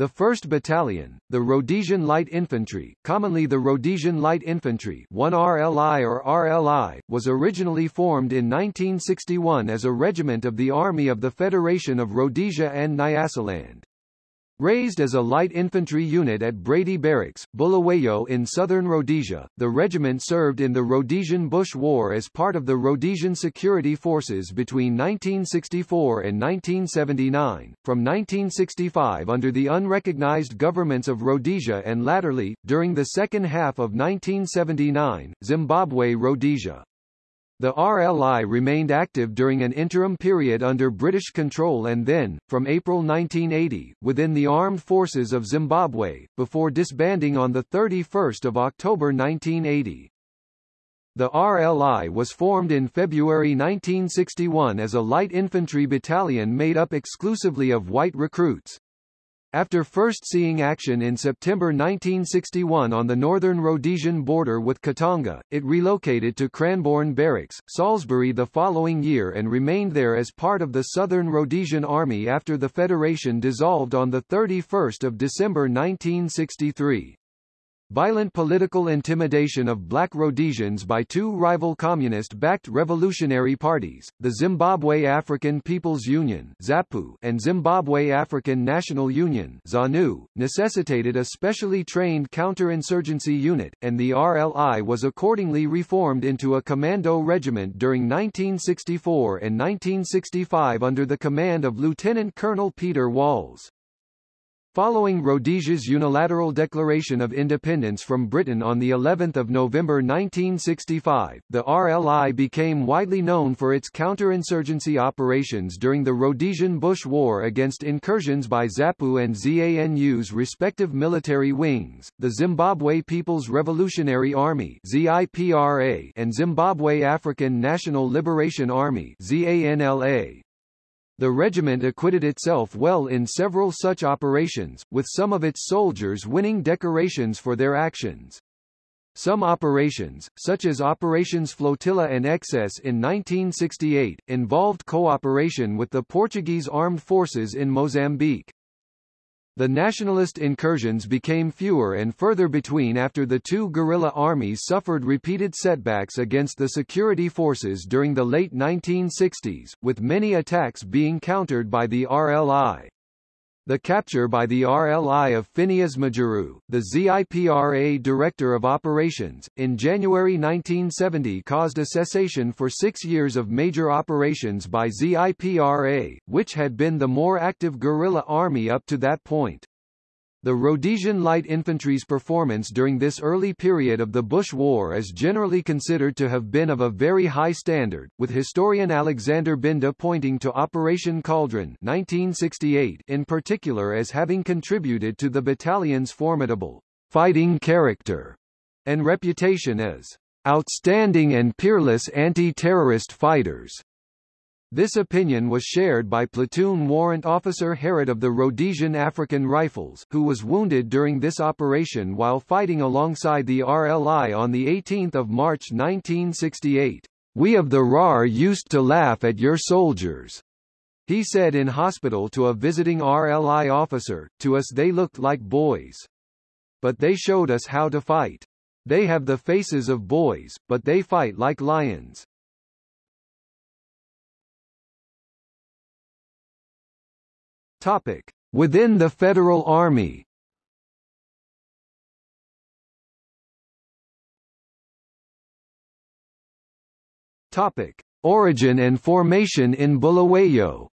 The 1st Battalion, the Rhodesian Light Infantry, commonly the Rhodesian Light Infantry 1 RLI or RLI, was originally formed in 1961 as a regiment of the Army of the Federation of Rhodesia and Nyasaland. Raised as a light infantry unit at Brady Barracks, Bulawayo in southern Rhodesia, the regiment served in the Rhodesian Bush War as part of the Rhodesian Security Forces between 1964 and 1979, from 1965 under the unrecognized governments of Rhodesia and latterly, during the second half of 1979, Zimbabwe-Rhodesia. The RLI remained active during an interim period under British control and then, from April 1980, within the armed forces of Zimbabwe, before disbanding on 31 October 1980. The RLI was formed in February 1961 as a light infantry battalion made up exclusively of white recruits. After first seeing action in September 1961 on the northern Rhodesian border with Katanga, it relocated to Cranbourne Barracks, Salisbury the following year and remained there as part of the Southern Rhodesian Army after the Federation dissolved on 31 December 1963. Violent political intimidation of black Rhodesians by two rival communist-backed revolutionary parties, the Zimbabwe African People's Union ZAPU and Zimbabwe African National Union ZANU, necessitated a specially trained counterinsurgency unit, and the RLI was accordingly reformed into a commando regiment during 1964 and 1965 under the command of Lieutenant Colonel Peter Walls. Following Rhodesia's unilateral declaration of independence from Britain on the 11th of November 1965, the RLI became widely known for its counterinsurgency operations during the Rhodesian Bush War against incursions by ZAPU and ZANU's respective military wings, the Zimbabwe People's Revolutionary Army ZIPRA and Zimbabwe African National Liberation Army ZANLA. The regiment acquitted itself well in several such operations, with some of its soldiers winning decorations for their actions. Some operations, such as Operations Flotilla and Excess in 1968, involved cooperation with the Portuguese armed forces in Mozambique. The nationalist incursions became fewer and further between after the two guerrilla armies suffered repeated setbacks against the security forces during the late 1960s, with many attacks being countered by the RLI. The capture by the RLI of Phineas Majuru, the ZIPRA Director of Operations, in January 1970 caused a cessation for six years of major operations by ZIPRA, which had been the more active guerrilla army up to that point. The Rhodesian Light Infantry's performance during this early period of the Bush War is generally considered to have been of a very high standard, with historian Alexander Binda pointing to Operation Cauldron 1968 in particular as having contributed to the battalion's formidable fighting character and reputation as outstanding and peerless anti-terrorist fighters. This opinion was shared by Platoon Warrant Officer Herod of the Rhodesian African Rifles, who was wounded during this operation while fighting alongside the RLI on 18 March 1968. We of the RAR used to laugh at your soldiers. He said in hospital to a visiting RLI officer, to us they looked like boys. But they showed us how to fight. They have the faces of boys, but they fight like lions. Topic: Within the Federal Army. Topic: Origin and formation in Bulawayo.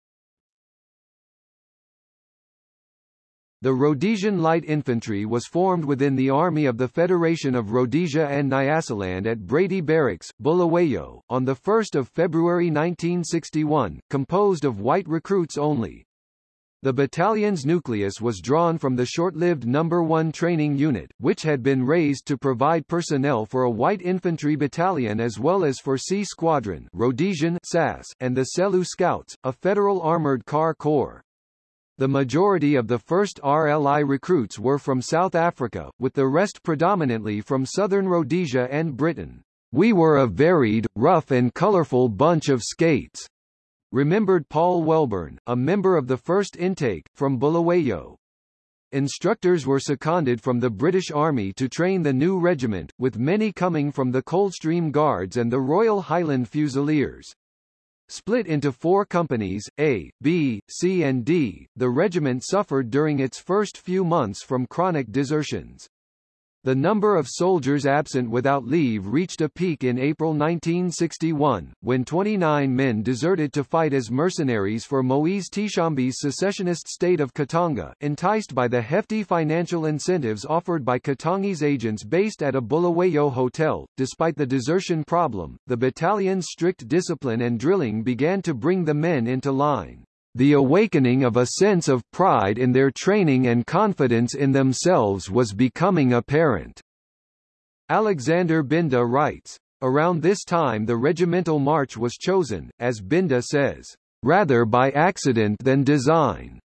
The Rhodesian Light Infantry was formed within the Army of the Federation of Rhodesia and Nyasaland at Brady Barracks, Bulawayo, on 1 February 1961, composed of white recruits only, the battalion's nucleus was drawn from the short-lived No. 1 training unit, which had been raised to provide personnel for a white infantry battalion as well as for C Squadron Rhodesian SAS, and the Selous Scouts, a federal armored car corps. The majority of the first RLI recruits were from South Africa, with the rest predominantly from southern Rhodesia and Britain. We were a varied, rough and colorful bunch of skates remembered Paul Welburn, a member of the first intake, from Bulawayo. Instructors were seconded from the British Army to train the new regiment, with many coming from the Coldstream Guards and the Royal Highland Fusiliers. Split into four companies, A, B, C and D, the regiment suffered during its first few months from chronic desertions. The number of soldiers absent without leave reached a peak in April 1961, when 29 men deserted to fight as mercenaries for Moise Tshombe's secessionist state of Katanga, enticed by the hefty financial incentives offered by Katangi's agents based at a Bulawayo hotel. Despite the desertion problem, the battalion's strict discipline and drilling began to bring the men into line the awakening of a sense of pride in their training and confidence in themselves was becoming apparent. Alexander Binda writes, Around this time the regimental march was chosen, as Binda says, rather by accident than design.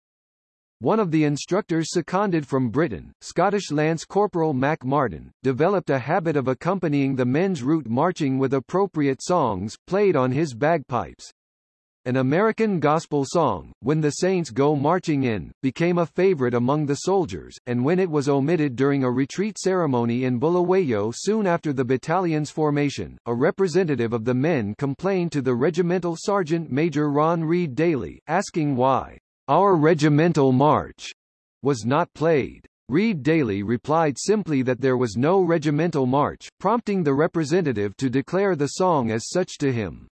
One of the instructors seconded from Britain, Scottish Lance Corporal Mac Martin, developed a habit of accompanying the men's route marching with appropriate songs, played on his bagpipes. An American gospel song, When the Saints Go Marching In, became a favorite among the soldiers, and when it was omitted during a retreat ceremony in Bulawayo soon after the battalion's formation, a representative of the men complained to the regimental sergeant Major Ron Reid Daly, asking why our regimental march was not played. Reid Daly replied simply that there was no regimental march, prompting the representative to declare the song as such to him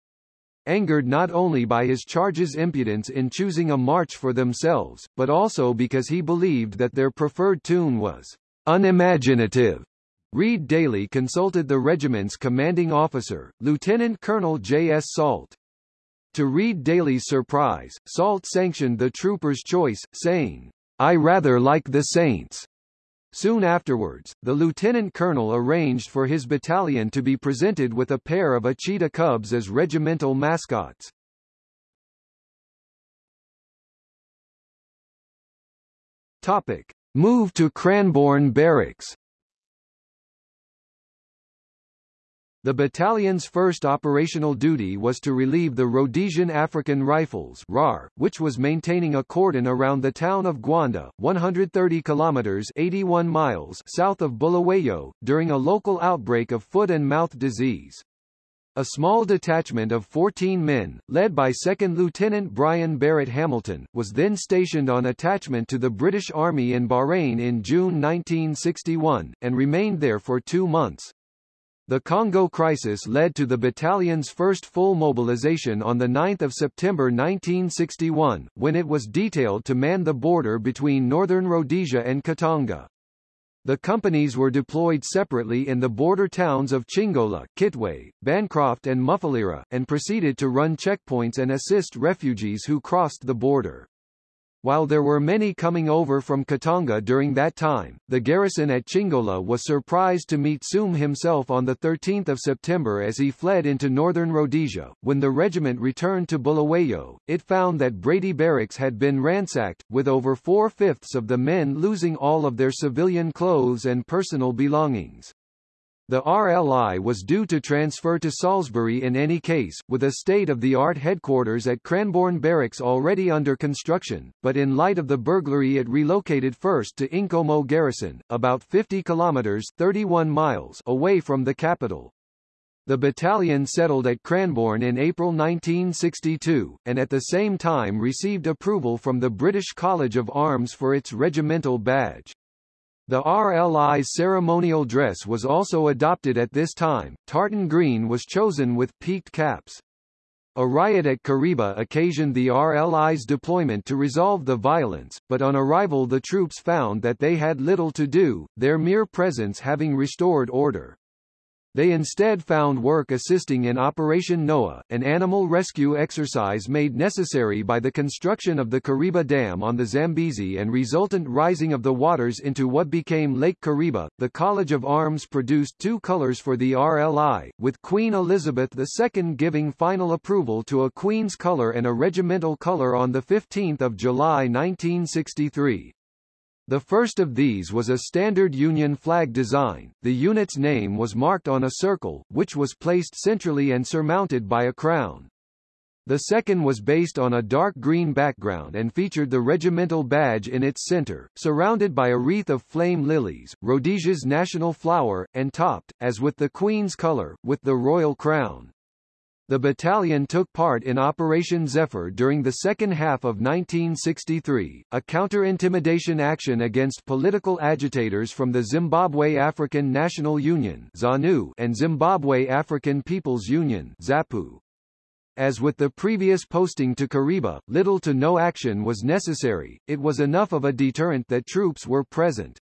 angered not only by his charge's impudence in choosing a march for themselves, but also because he believed that their preferred tune was unimaginative. Reid Daly consulted the regiment's commanding officer, Lieutenant Colonel J.S. Salt. To Reid Daly's surprise, Salt sanctioned the trooper's choice, saying, I rather like the Saints. Soon afterwards, the lieutenant colonel arranged for his battalion to be presented with a pair of a cheetah cubs as regimental mascots. Topic. Move to Cranbourne Barracks The battalion's first operational duty was to relieve the Rhodesian African Rifles RAR, which was maintaining a cordon around the town of Gwanda, 130 kilometers 81 miles south of Bulawayo, during a local outbreak of foot and mouth disease. A small detachment of 14 men, led by 2nd Lieutenant Brian Barrett Hamilton, was then stationed on attachment to the British Army in Bahrain in June 1961, and remained there for two months. The Congo crisis led to the battalion's first full mobilization on 9 September 1961, when it was detailed to man the border between northern Rhodesia and Katanga. The companies were deployed separately in the border towns of Chingola, Kitwe, Bancroft and Mufulira, and proceeded to run checkpoints and assist refugees who crossed the border. While there were many coming over from Katanga during that time, the garrison at Chingola was surprised to meet Soom himself on 13 September as he fled into northern Rhodesia. When the regiment returned to Bulawayo, it found that Brady Barracks had been ransacked, with over four-fifths of the men losing all of their civilian clothes and personal belongings. The RLI was due to transfer to Salisbury in any case, with a state-of-the-art headquarters at Cranbourne Barracks already under construction, but in light of the burglary it relocated first to Inkomo Garrison, about 50 kilometers 31 miles away from the capital. The battalion settled at Cranbourne in April 1962, and at the same time received approval from the British College of Arms for its regimental badge. The RLI's ceremonial dress was also adopted at this time, tartan green was chosen with peaked caps. A riot at Kariba occasioned the RLI's deployment to resolve the violence, but on arrival the troops found that they had little to do, their mere presence having restored order. They instead found work assisting in Operation Noah, an animal rescue exercise made necessary by the construction of the Kariba Dam on the Zambezi and resultant rising of the waters into what became Lake Kariba. The College of Arms produced two colors for the RLI, with Queen Elizabeth II giving final approval to a Queen's color and a regimental color on 15 July 1963. The first of these was a standard Union flag design. The unit's name was marked on a circle, which was placed centrally and surmounted by a crown. The second was based on a dark green background and featured the regimental badge in its center, surrounded by a wreath of flame lilies, Rhodesia's national flower, and topped, as with the Queen's color, with the royal crown. The battalion took part in Operation Zephyr during the second half of 1963, a counter-intimidation action against political agitators from the Zimbabwe African National Union ZANU and Zimbabwe African People's Union ZAPU. As with the previous posting to Kariba, little to no action was necessary, it was enough of a deterrent that troops were present.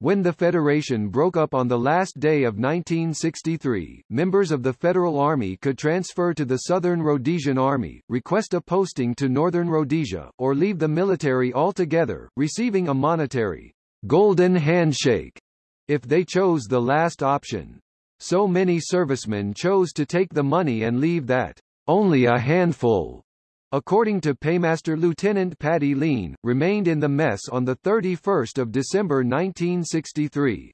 When the Federation broke up on the last day of 1963, members of the Federal Army could transfer to the Southern Rhodesian Army, request a posting to Northern Rhodesia, or leave the military altogether, receiving a monetary golden handshake if they chose the last option. So many servicemen chose to take the money and leave that only a handful, according to Paymaster Lieutenant Paddy Lean, remained in the mess on 31 December 1963.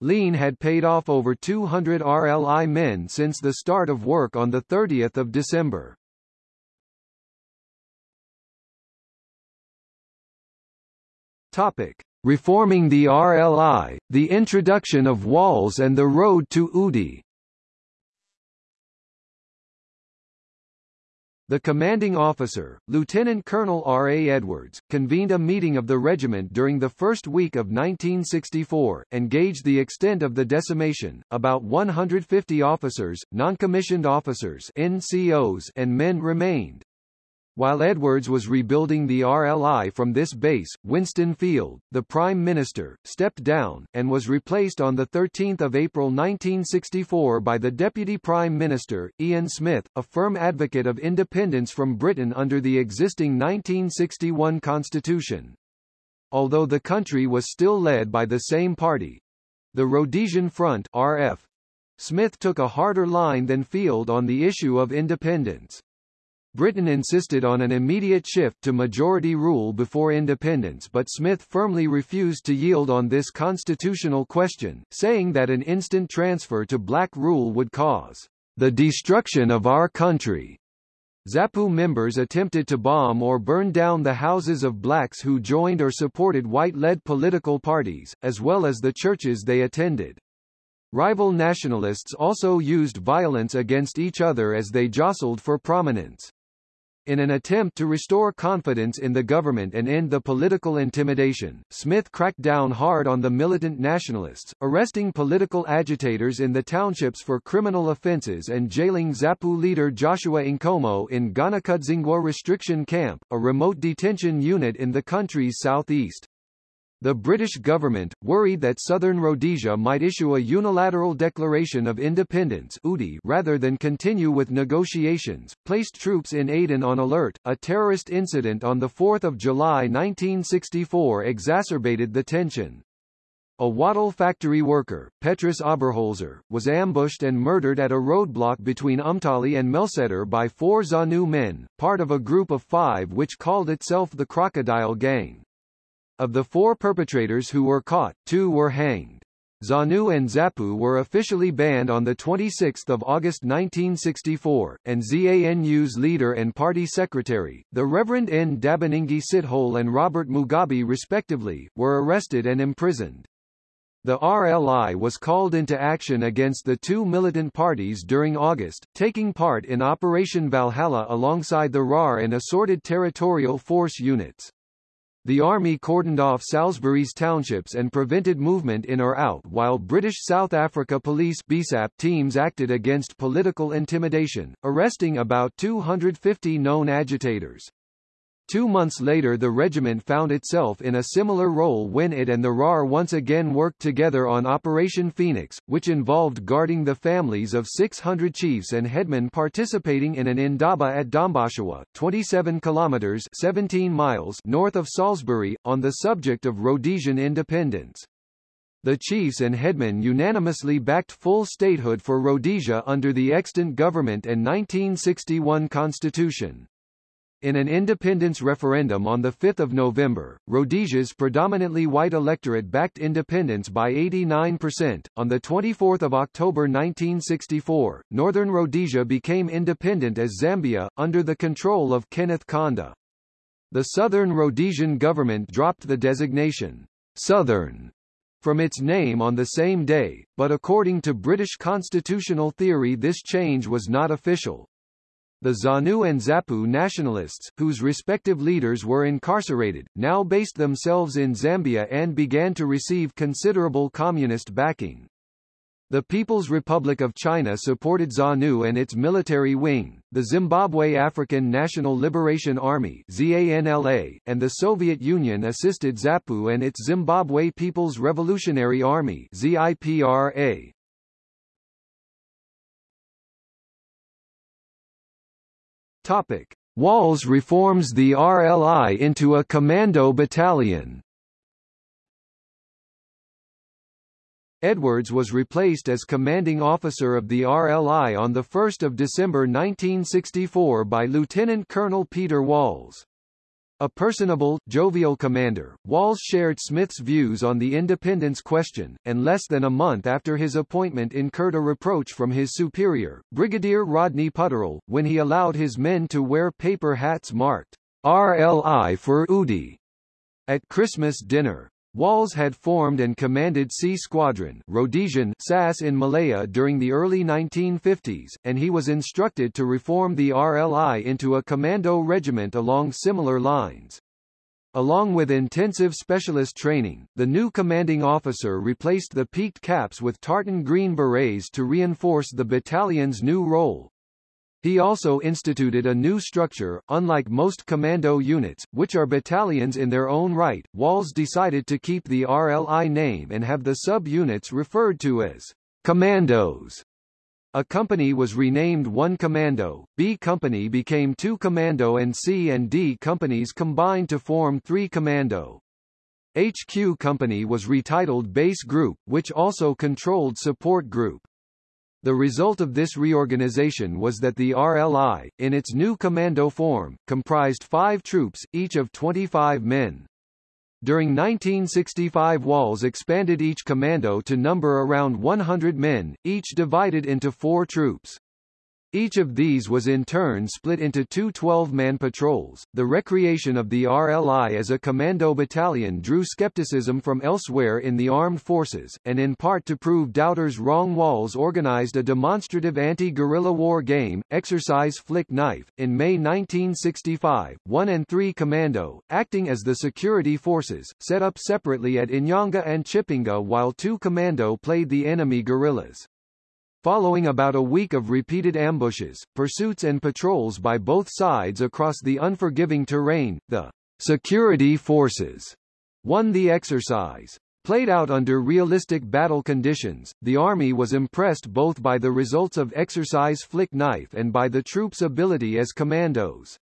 Lean had paid off over 200 RLI men since the start of work on 30 December. Topic. Reforming the RLI, the introduction of walls and the road to UDI The commanding officer, Lieutenant Colonel R. A. Edwards, convened a meeting of the regiment during the first week of 1964, and gauged the extent of the decimation. About 150 officers, non-commissioned officers NCOs, and men remained. While Edwards was rebuilding the RLI from this base, Winston Field, the Prime Minister, stepped down, and was replaced on 13 April 1964 by the Deputy Prime Minister, Ian Smith, a firm advocate of independence from Britain under the existing 1961 constitution. Although the country was still led by the same party—the Rhodesian Front RF, Smith took a harder line than Field on the issue of independence. Britain insisted on an immediate shift to majority rule before independence but Smith firmly refused to yield on this constitutional question, saying that an instant transfer to black rule would cause the destruction of our country. ZAPU members attempted to bomb or burn down the houses of blacks who joined or supported white-led political parties, as well as the churches they attended. Rival nationalists also used violence against each other as they jostled for prominence. In an attempt to restore confidence in the government and end the political intimidation, Smith cracked down hard on the militant nationalists, arresting political agitators in the townships for criminal offences and jailing ZAPU leader Joshua Nkomo in Gonakudzingwa restriction camp, a remote detention unit in the country's southeast. The British government, worried that southern Rhodesia might issue a unilateral declaration of independence UDI rather than continue with negotiations, placed troops in Aden on alert. A terrorist incident on 4 July 1964 exacerbated the tension. A wattle factory worker, Petrus Oberholzer, was ambushed and murdered at a roadblock between Umtali and Melsetter by four ZANU men, part of a group of five which called itself the Crocodile Gang. Of the four perpetrators who were caught, two were hanged. ZANU and ZAPU were officially banned on 26 August 1964, and ZANU's leader and party secretary, the Reverend Ndabaningi Sithole and Robert Mugabe respectively, were arrested and imprisoned. The RLI was called into action against the two militant parties during August, taking part in Operation Valhalla alongside the RAR and assorted territorial force units. The army cordoned off Salisbury's townships and prevented movement in or out while British South Africa Police BSAP teams acted against political intimidation, arresting about 250 known agitators. Two months later the regiment found itself in a similar role when it and the RAR once again worked together on Operation Phoenix, which involved guarding the families of 600 chiefs and headmen participating in an indaba at Domboshawa, 27 kilometers 17 miles north of Salisbury, on the subject of Rhodesian independence. The chiefs and headmen unanimously backed full statehood for Rhodesia under the extant government and 1961 constitution. In an independence referendum on 5 November, Rhodesia's predominantly white electorate backed independence by 89%. On 24 October 1964, Northern Rhodesia became independent as Zambia, under the control of Kenneth Kaunda. The Southern Rhodesian government dropped the designation, Southern, from its name on the same day, but according to British constitutional theory this change was not official. The ZANU and ZAPU nationalists, whose respective leaders were incarcerated, now based themselves in Zambia and began to receive considerable communist backing. The People's Republic of China supported ZANU and its military wing, the Zimbabwe African National Liberation Army ZANLA, and the Soviet Union assisted ZAPU and its Zimbabwe People's Revolutionary Army ZIPRA. Topic. Walls reforms the RLI into a commando battalion. Edwards was replaced as commanding officer of the RLI on 1 December 1964 by Lieutenant Colonel Peter Walls. A personable, jovial commander, Walls shared Smith's views on the independence question, and less than a month after his appointment incurred a reproach from his superior, Brigadier Rodney Putterill, when he allowed his men to wear paper hats marked RLI for UDI at Christmas dinner. Walls had formed and commanded C Squadron Rhodesian SAS in Malaya during the early 1950s, and he was instructed to reform the RLI into a commando regiment along similar lines. Along with intensive specialist training, the new commanding officer replaced the peaked caps with tartan green berets to reinforce the battalion's new role. He also instituted a new structure, unlike most commando units, which are battalions in their own right. Walls decided to keep the RLI name and have the sub-units referred to as commandos. A company was renamed 1 Commando, B Company became 2 Commando and C and D companies combined to form 3 Commando. HQ Company was retitled Base Group, which also controlled Support Group. The result of this reorganization was that the RLI, in its new commando form, comprised five troops, each of 25 men. During 1965 Walls expanded each commando to number around 100 men, each divided into four troops. Each of these was in turn split into two 12-man patrols. The recreation of the RLI as a commando battalion drew skepticism from elsewhere in the armed forces, and in part to prove doubters wrong Walls organized a demonstrative anti-guerrilla war game, Exercise Flick Knife, in May 1965. 1 and 3 Commando, acting as the security forces, set up separately at Inyanga and Chipinge while 2 Commando played the enemy guerrillas. Following about a week of repeated ambushes, pursuits and patrols by both sides across the unforgiving terrain, the security forces won the exercise. Played out under realistic battle conditions, the Army was impressed both by the results of Exercise Flick Knife and by the troops' ability as commandos.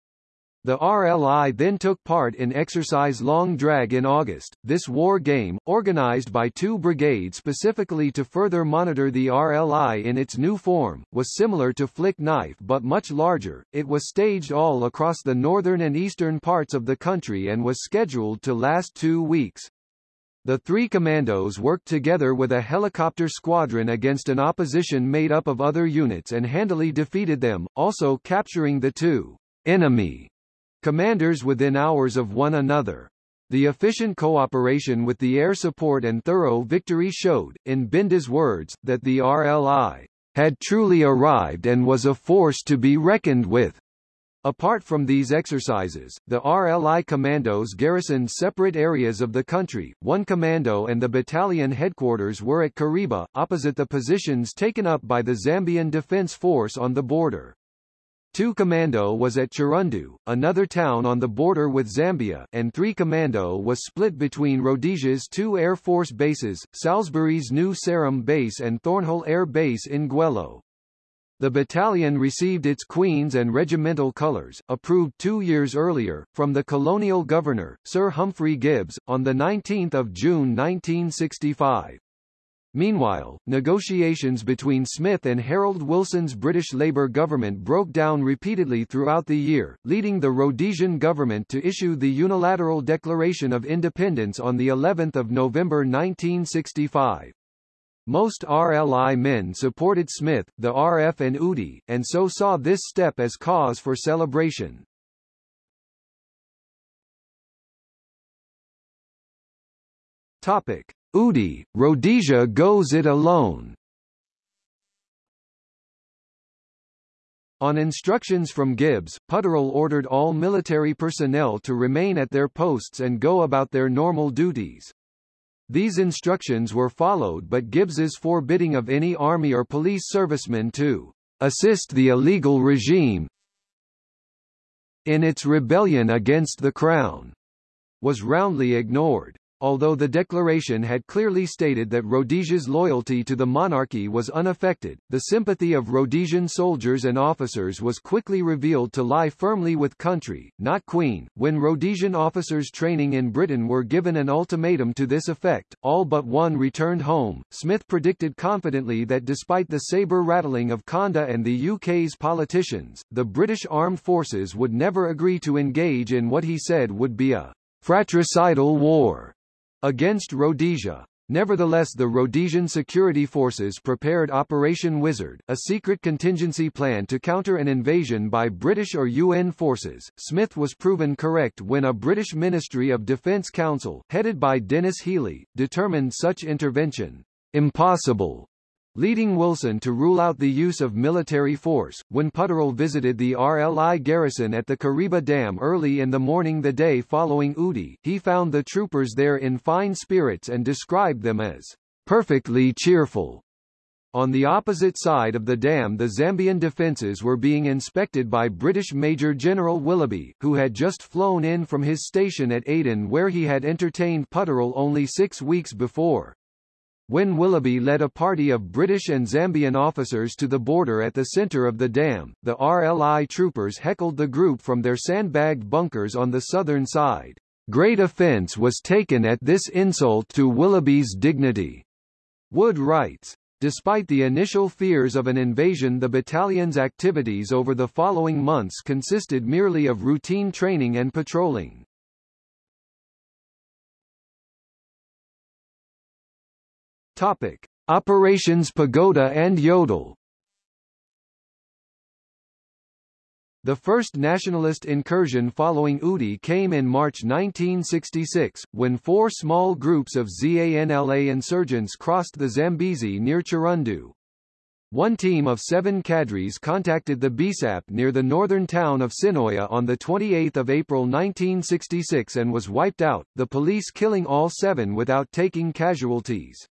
The RLI then took part in Exercise Long Drag in August. This war game, organized by two brigades specifically to further monitor the RLI in its new form, was similar to Flick Knife but much larger. It was staged all across the northern and eastern parts of the country and was scheduled to last two weeks. The three commandos worked together with a helicopter squadron against an opposition made up of other units and handily defeated them, also capturing the two enemy commanders within hours of one another. The efficient cooperation with the air support and thorough victory showed, in Binda's words, that the RLI had truly arrived and was a force to be reckoned with. Apart from these exercises, the RLI commandos garrisoned separate areas of the country. One commando and the battalion headquarters were at Kariba, opposite the positions taken up by the Zambian Defense Force on the border. 2 Commando was at Chirundu, another town on the border with Zambia, and 3 Commando was split between Rhodesia's two Air Force bases, Salisbury's new Sarum base and Thornhill Air Base in Gwelo. The battalion received its Queen's and regimental colours, approved two years earlier, from the colonial governor, Sir Humphrey Gibbs, on 19 June 1965. Meanwhile, negotiations between Smith and Harold Wilson's British Labour government broke down repeatedly throughout the year, leading the Rhodesian government to issue the unilateral Declaration of Independence on the 11th of November 1965. Most RLI men supported Smith, the RF and UDI, and so saw this step as cause for celebration. Topic. UDI, Rhodesia goes it alone. On instructions from Gibbs, Putterill ordered all military personnel to remain at their posts and go about their normal duties. These instructions were followed but Gibbs's forbidding of any army or police servicemen to assist the illegal regime in its rebellion against the Crown was roundly ignored. Although the declaration had clearly stated that Rhodesia's loyalty to the monarchy was unaffected, the sympathy of Rhodesian soldiers and officers was quickly revealed to lie firmly with country, not queen. When Rhodesian officers training in Britain were given an ultimatum to this effect, all but one returned home. Smith predicted confidently that despite the saber-rattling of Kaunda and the UK's politicians, the British armed forces would never agree to engage in what he said would be a fratricidal war against Rhodesia. Nevertheless the Rhodesian security forces prepared Operation Wizard, a secret contingency plan to counter an invasion by British or UN forces. Smith was proven correct when a British Ministry of Defence Council, headed by Denis Healey, determined such intervention impossible leading Wilson to rule out the use of military force. When Putterill visited the RLI garrison at the Kariba Dam early in the morning the day following UDI, he found the troopers there in fine spirits and described them as perfectly cheerful. On the opposite side of the dam the Zambian defences were being inspected by British Major General Willoughby, who had just flown in from his station at Aden where he had entertained Putterill only six weeks before. When Willoughby led a party of British and Zambian officers to the border at the centre of the dam, the RLI troopers heckled the group from their sandbagged bunkers on the southern side. Great offence was taken at this insult to Willoughby's dignity. Wood writes. Despite the initial fears of an invasion the battalion's activities over the following months consisted merely of routine training and patrolling. Topic: Operations Pagoda and Yodel. The first nationalist incursion following UDI came in March 1966, when four small groups of ZANLA insurgents crossed the Zambezi near Chirundu. One team of seven cadres contacted the BSAP near the northern town of Sinoia on 28 April 1966 and was wiped out, the police killing all seven without taking casualties.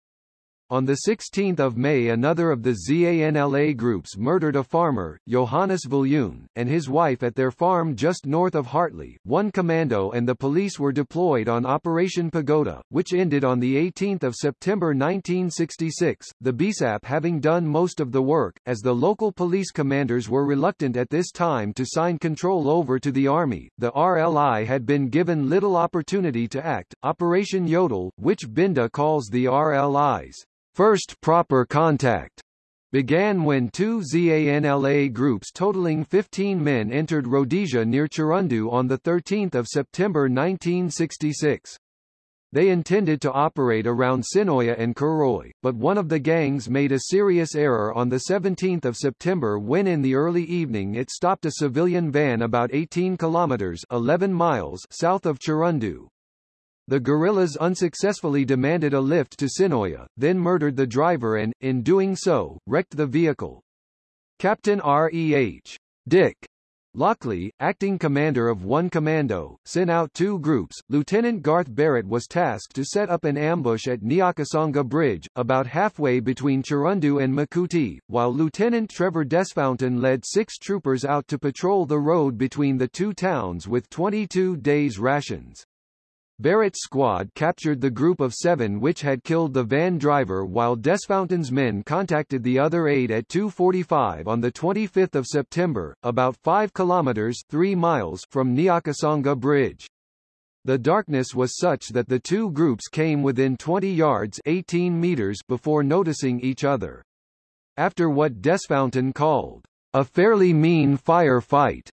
On 16 May another of the ZANLA groups murdered a farmer, Johannes Viljoen, and his wife at their farm just north of Hartley. One commando and the police were deployed on Operation Pagoda, which ended on 18 September 1966, the BSAP having done most of the work, as the local police commanders were reluctant at this time to sign control over to the army. The RLI had been given little opportunity to act. Operation Yodel, which Binda calls the RLI's First proper contact began when two ZANLA groups totaling 15 men entered Rhodesia near Chirundu on 13 September 1966. They intended to operate around Sinoia and Karoi, but one of the gangs made a serious error on 17 September when in the early evening it stopped a civilian van about 18 kilometers 11 miles south of Chirundu. The guerrillas unsuccessfully demanded a lift to Sinoia, then murdered the driver and, in doing so, wrecked the vehicle. Captain R.E.H. Dick Lockley, acting commander of one commando, sent out two groups. Lieutenant Garth Barrett was tasked to set up an ambush at Nyakasonga Bridge, about halfway between Chirundu and Makuti, while Lieutenant Trevor Desfountain led six troopers out to patrol the road between the two towns with 22 days' rations. Barrett's squad captured the group of seven which had killed the van driver while Desfountain's men contacted the other eight at 2.45 on 25 September, about 5 kilometers 3 miles from Nyakasonga Bridge. The darkness was such that the two groups came within 20 yards 18 meters before noticing each other. After what Desfountain called, a fairly mean fire fight,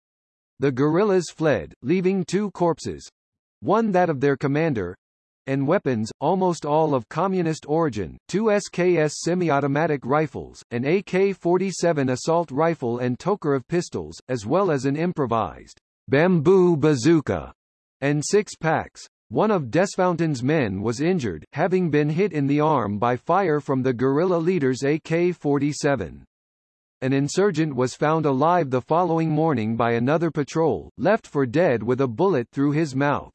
the guerrillas fled, leaving two corpses, one that of their commander, and weapons, almost all of communist origin, two SKS semi-automatic rifles, an AK-47 assault rifle and Tokarev pistols, as well as an improvised bamboo bazooka, and six packs. One of Desfountain's men was injured, having been hit in the arm by fire from the guerrilla leader's AK-47. An insurgent was found alive the following morning by another patrol, left for dead with a bullet through his mouth.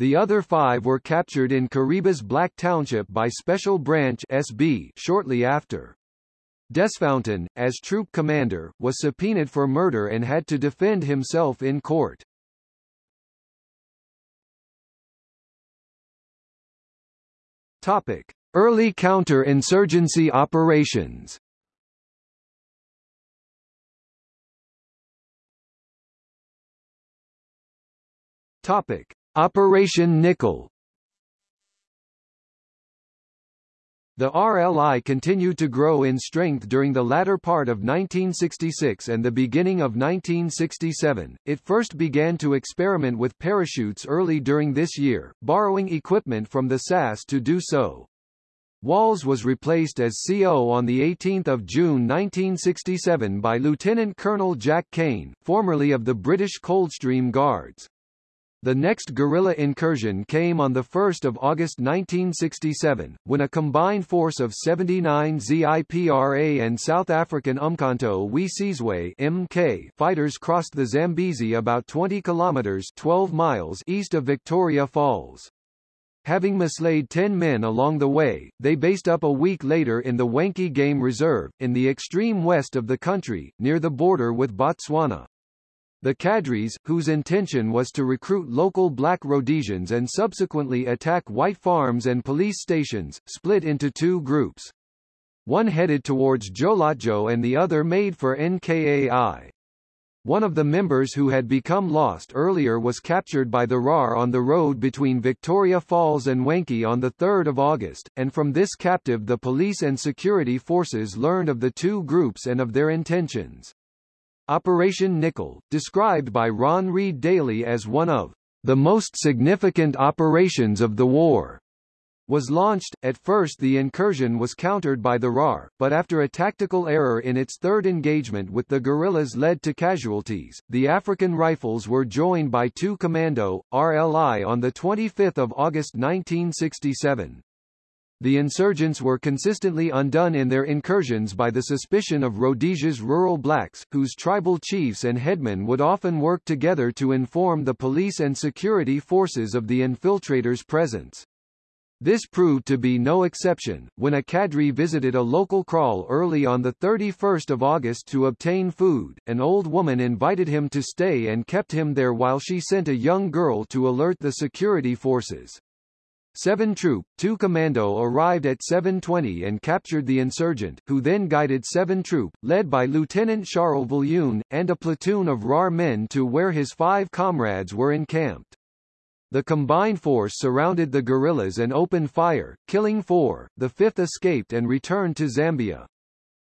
The other five were captured in Karibas Black Township by Special Branch SB shortly after. Desfountain, as troop commander, was subpoenaed for murder and had to defend himself in court. Topic: Early counter-insurgency operations. Topic: Operation Nickel The RLI continued to grow in strength during the latter part of 1966 and the beginning of 1967. It first began to experiment with parachutes early during this year, borrowing equipment from the SAS to do so. Walls was replaced as CO on 18 June 1967 by Lieutenant Colonel Jack Kane, formerly of the British Coldstream Guards. The next guerrilla incursion came on 1 August 1967, when a combined force of 79 ZIPRA and South African Umkhonto we Sizwe MK fighters crossed the Zambezi about 20 kilometers 12 miles east of Victoria Falls. Having mislaid 10 men along the way, they based up a week later in the Wankie Game Reserve, in the extreme west of the country, near the border with Botswana. The cadres, whose intention was to recruit local black Rhodesians and subsequently attack white farms and police stations, split into two groups. One headed towards Tjolotjo and the other made for NKAI. One of the members who had become lost earlier was captured by the RAR on the road between Victoria Falls and Wankie on 3 August, and from this captive the police and security forces learned of the two groups and of their intentions. Operation Nickel, described by Ron Reid Daly as one of the most significant operations of the war, was launched. At first the incursion was countered by the RAR, but after a tactical error in its third engagement with the guerrillas led to casualties, the African Rifles were joined by two Commando, RLI on 25 August 1967. The insurgents were consistently undone in their incursions by the suspicion of Rhodesia's rural blacks, whose tribal chiefs and headmen would often work together to inform the police and security forces of the infiltrators' presence. This proved to be no exception, when a cadre visited a local kraal early on 31 August to obtain food, an old woman invited him to stay and kept him there while she sent a young girl to alert the security forces. 7 Troop, 2 Commando arrived at 720 and captured the insurgent, who then guided 7 Troop, led by Lieutenant Charles Viljoen, and a platoon of RAR men to where his five comrades were encamped. The combined force surrounded the guerrillas and opened fire, killing four, the fifth escaped and returned to Zambia.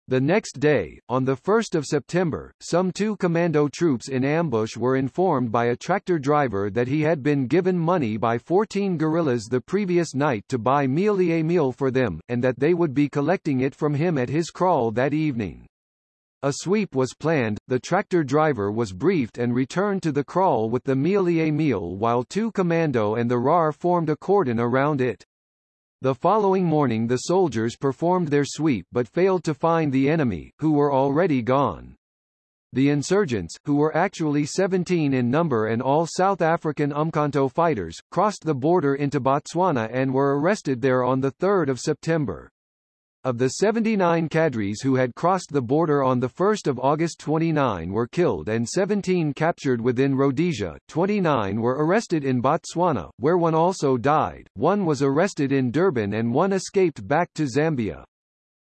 The next day, on 1 September, some two commando troops in ambush were informed by a tractor driver that he had been given money by 14 guerrillas the previous night to buy mealie meal for them, and that they would be collecting it from him at his kraal that evening. A sweep was planned, the tractor driver was briefed and returned to the kraal with the mealie meal while two commando and the RAR formed a cordon around it. The following morning the soldiers performed their sweep but failed to find the enemy, who were already gone. The insurgents, who were actually 17 in number and all South African Umkhonto fighters, crossed the border into Botswana and were arrested there on 3 September. Of the 79 cadres who had crossed the border on 1 August 29 were killed and 17 captured within Rhodesia, 29 were arrested in Botswana, where one also died, one was arrested in Durban and one escaped back to Zambia.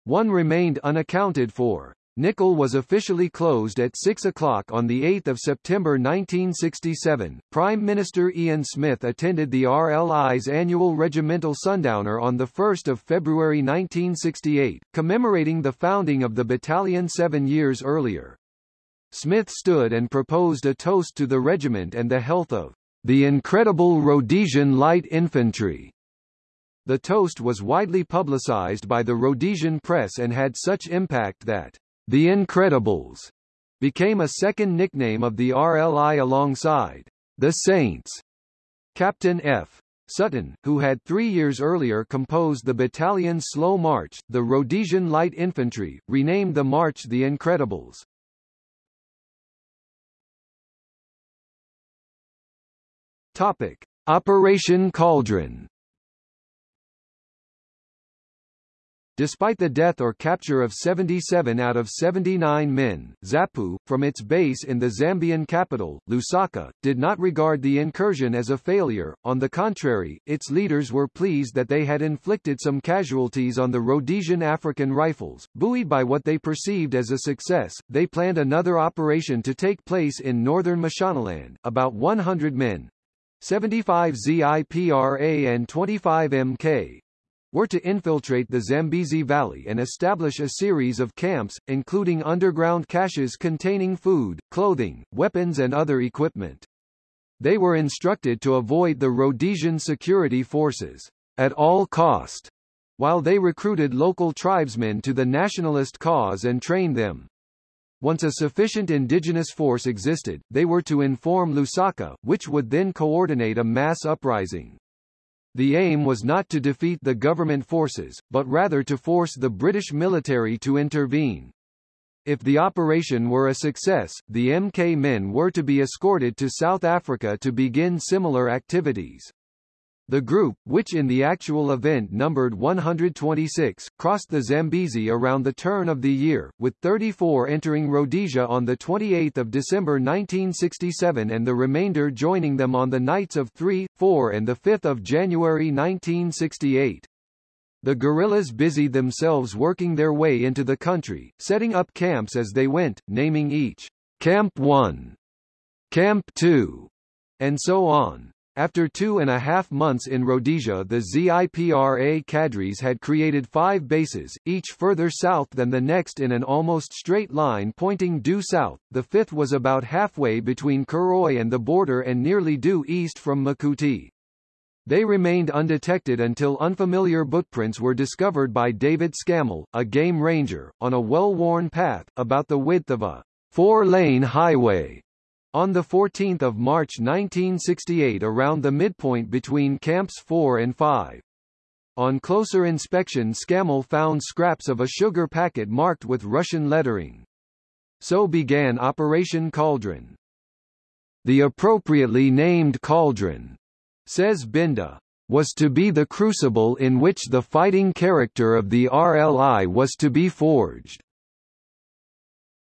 One remained unaccounted for. Nickel was officially closed at 6 o'clock on 8 September 1967. Prime Minister Ian Smith attended the RLI's annual regimental sundowner on 1 February 1968, commemorating the founding of the battalion seven years earlier. Smith stood and proposed a toast to the regiment and the health of the incredible Rhodesian Light Infantry. The toast was widely publicized by the Rhodesian press and had such impact that the Incredibles became a second nickname of the RLI alongside the Saints. Captain F. Sutton, who had three years earlier composed the battalion's slow march, the Rhodesian Light Infantry, renamed the march the Incredibles. Topic. Operation Cauldron Despite the death or capture of 77 out of 79 men, ZAPU, from its base in the Zambian capital, Lusaka, did not regard the incursion as a failure, on the contrary, its leaders were pleased that they had inflicted some casualties on the Rhodesian African Rifles. Buoyed by what they perceived as a success, they planned another operation to take place in northern Mashonaland, about 100 men, 75 ZIPRA and 25 MK, were to infiltrate the Zambezi Valley and establish a series of camps, including underground caches containing food, clothing, weapons and other equipment. They were instructed to avoid the Rhodesian security forces at all cost, while they recruited local tribesmen to the nationalist cause and trained them. Once a sufficient indigenous force existed, they were to inform Lusaka, which would then coordinate a mass uprising. The aim was not to defeat the government forces, but rather to force the British military to intervene. If the operation were a success, the MK men were to be escorted to South Africa to begin similar activities. The group, which in the actual event numbered 126, crossed the Zambezi around the turn of the year, with 34 entering Rhodesia on 28 December 1967 and the remainder joining them on the nights of 3, 4 and 5 January 1968. The guerrillas busied themselves working their way into the country, setting up camps as they went, naming each Camp 1, Camp 2, and so on. After two and a half months in Rhodesia the ZIPRA cadres had created five bases, each further south than the next in an almost straight line pointing due south, the fifth was about halfway between Karoi and the border and nearly due east from Makuti. They remained undetected until unfamiliar footprints were discovered by David Scammell, a game ranger, on a well-worn path, about the width of a four-lane highway. On 14 March 1968 around the midpoint between Camps 4 and 5. On closer inspection Scammell found scraps of a sugar packet marked with Russian lettering. So began Operation Cauldron. The appropriately named Cauldron, says Binda, was to be the crucible in which the fighting character of the RLI was to be forged.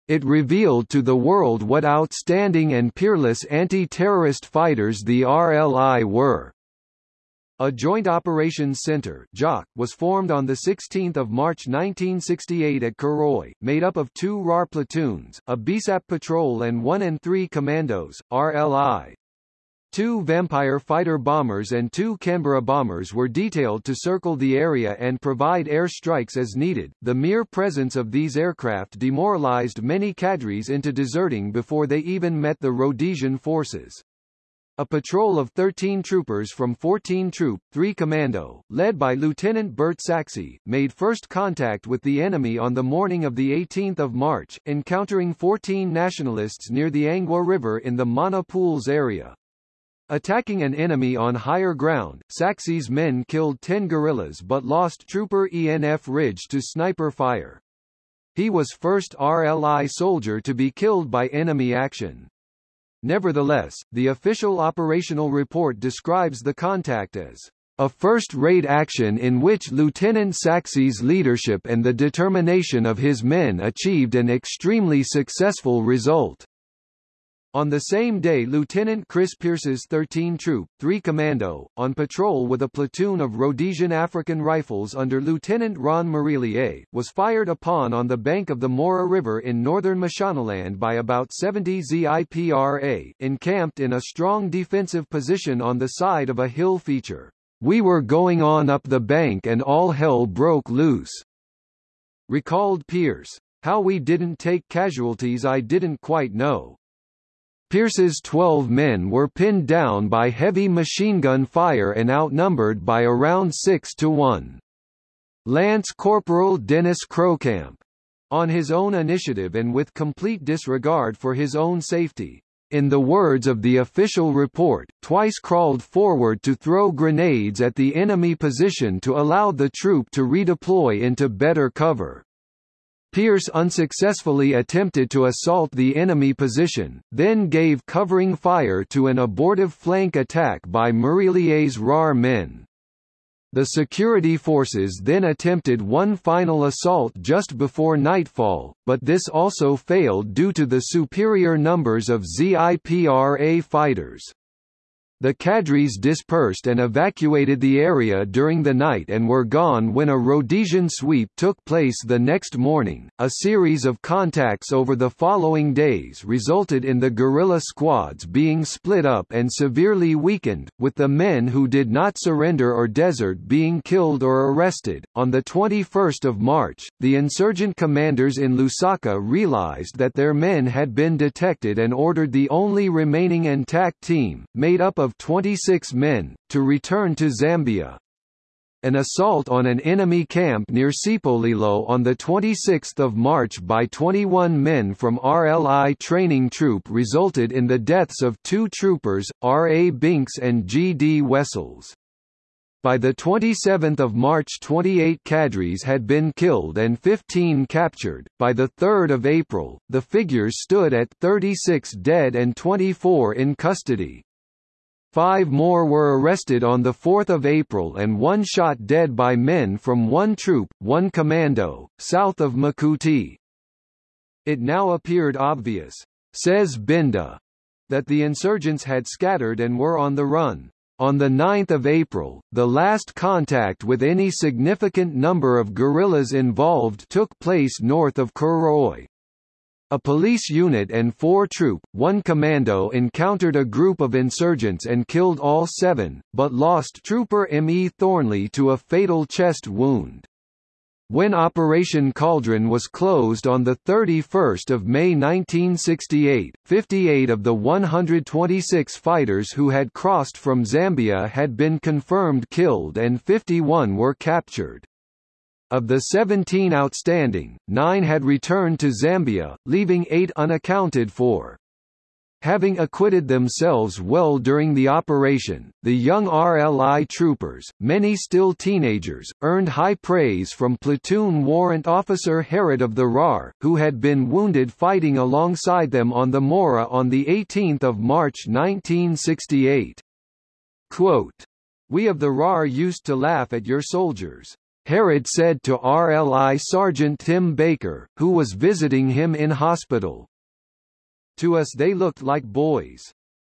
It revealed to the world what outstanding and peerless anti-terrorist fighters the RLI were. A Joint Operations Center was formed on 16 March 1968 at Karoi, made up of two RAR platoons, a BSAP patrol and 1 and 3 commandos, RLI. Two Vampire fighter bombers and two Canberra bombers were detailed to circle the area and provide air strikes as needed. The mere presence of these aircraft demoralized many cadres into deserting before they even met the Rhodesian forces. A patrol of 13 troopers from 14 Troop, 3 Commando, led by Lieutenant Bert Sachse, made first contact with the enemy on the morning of 18 March, encountering 14 nationalists near the Angwa River in the Mana Pools area. Attacking an enemy on higher ground, Sachse's men killed 10 guerrillas but lost trooper ENF Ridge to sniper fire. He was first RLI soldier to be killed by enemy action. Nevertheless, the official operational report describes the contact as a first-rate action in which Lieutenant Sachse's leadership and the determination of his men achieved an extremely successful result. On the same day Lieutenant Chris Pierce's 13 Troop, 3 Commando, on patrol with a platoon of Rhodesian African Rifles under Lieutenant Ron Marillier, was fired upon on the bank of the Mora River in northern Mashonaland by about 70 ZIPRA, encamped in a strong defensive position on the side of a hill feature. We were going on up the bank and all hell broke loose. Recalled Pierce. How we didn't take casualties I didn't quite know. Pierce's 12 men were pinned down by heavy machine gun fire and outnumbered by around 6 to 1. Lance Corporal Dennis Croukamp. On his own initiative and with complete disregard for his own safety, in the words of the official report, twice crawled forward to throw grenades at the enemy position to allow the troop to redeploy into better cover. Pierce unsuccessfully attempted to assault the enemy position, then gave covering fire to an abortive flank attack by Marillier's RAR men. The security forces then attempted one final assault just before nightfall, but this also failed due to the superior numbers of ZIPRA fighters. The cadres dispersed and evacuated the area during the night and were gone when a Rhodesian sweep took place the next morning. A series of contacts over the following days resulted in the guerrilla squads being split up and severely weakened, with the men who did not surrender or desert being killed or arrested. On the 21st of March, the insurgent commanders in Lusaka realized that their men had been detected and ordered the only remaining intact team, made up of of 26 men, to return to Zambia. An assault on an enemy camp near Sipolilo on 26 March by 21 men from RLI training troop resulted in the deaths of two troopers, R. A. Binks and G. D. Wessels. By 27 March 28 cadres had been killed and 15 captured. By 3 April, the figures stood at 36 dead and 24 in custody. Five more were arrested on 4 April and one shot dead by men from one troop, one commando, south of Makuti. It now appeared obvious, says Binda, that the insurgents had scattered and were on the run. On 9 April, the last contact with any significant number of guerrillas involved took place north of Karoi. A police unit and four troop, one commando encountered a group of insurgents and killed all seven, but lost trooper M. E. Thornley to a fatal chest wound. When Operation Cauldron was closed on 31 May 1968, 58 of the 126 fighters who had crossed from Zambia had been confirmed killed and 51 were captured. Of the 17 outstanding, nine had returned to Zambia, leaving eight unaccounted for. Having acquitted themselves well during the operation, the young RLI troopers, many still teenagers, earned high praise from platoon warrant officer Herod of the RAR, who had been wounded fighting alongside them on the Mora on 18 March 1968. Quote, We of the RAR used to laugh at your soldiers. Herod said to RLI Sergeant Tim Baker, who was visiting him in hospital. To us they looked like boys.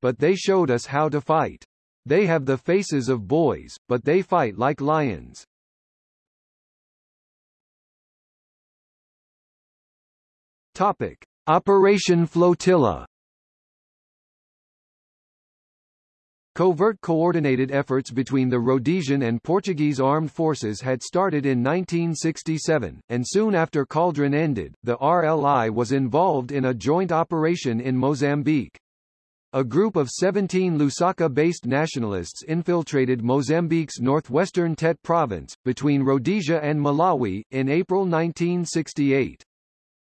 But they showed us how to fight. They have the faces of boys, but they fight like lions. Topic. Operation Flotilla Covert coordinated efforts between the Rhodesian and Portuguese armed forces had started in 1967, and soon after Cauldron ended, the RLI was involved in a joint operation in Mozambique. A group of 17 Lusaka-based nationalists infiltrated Mozambique's northwestern Tete province, between Rhodesia and Malawi, in April 1968.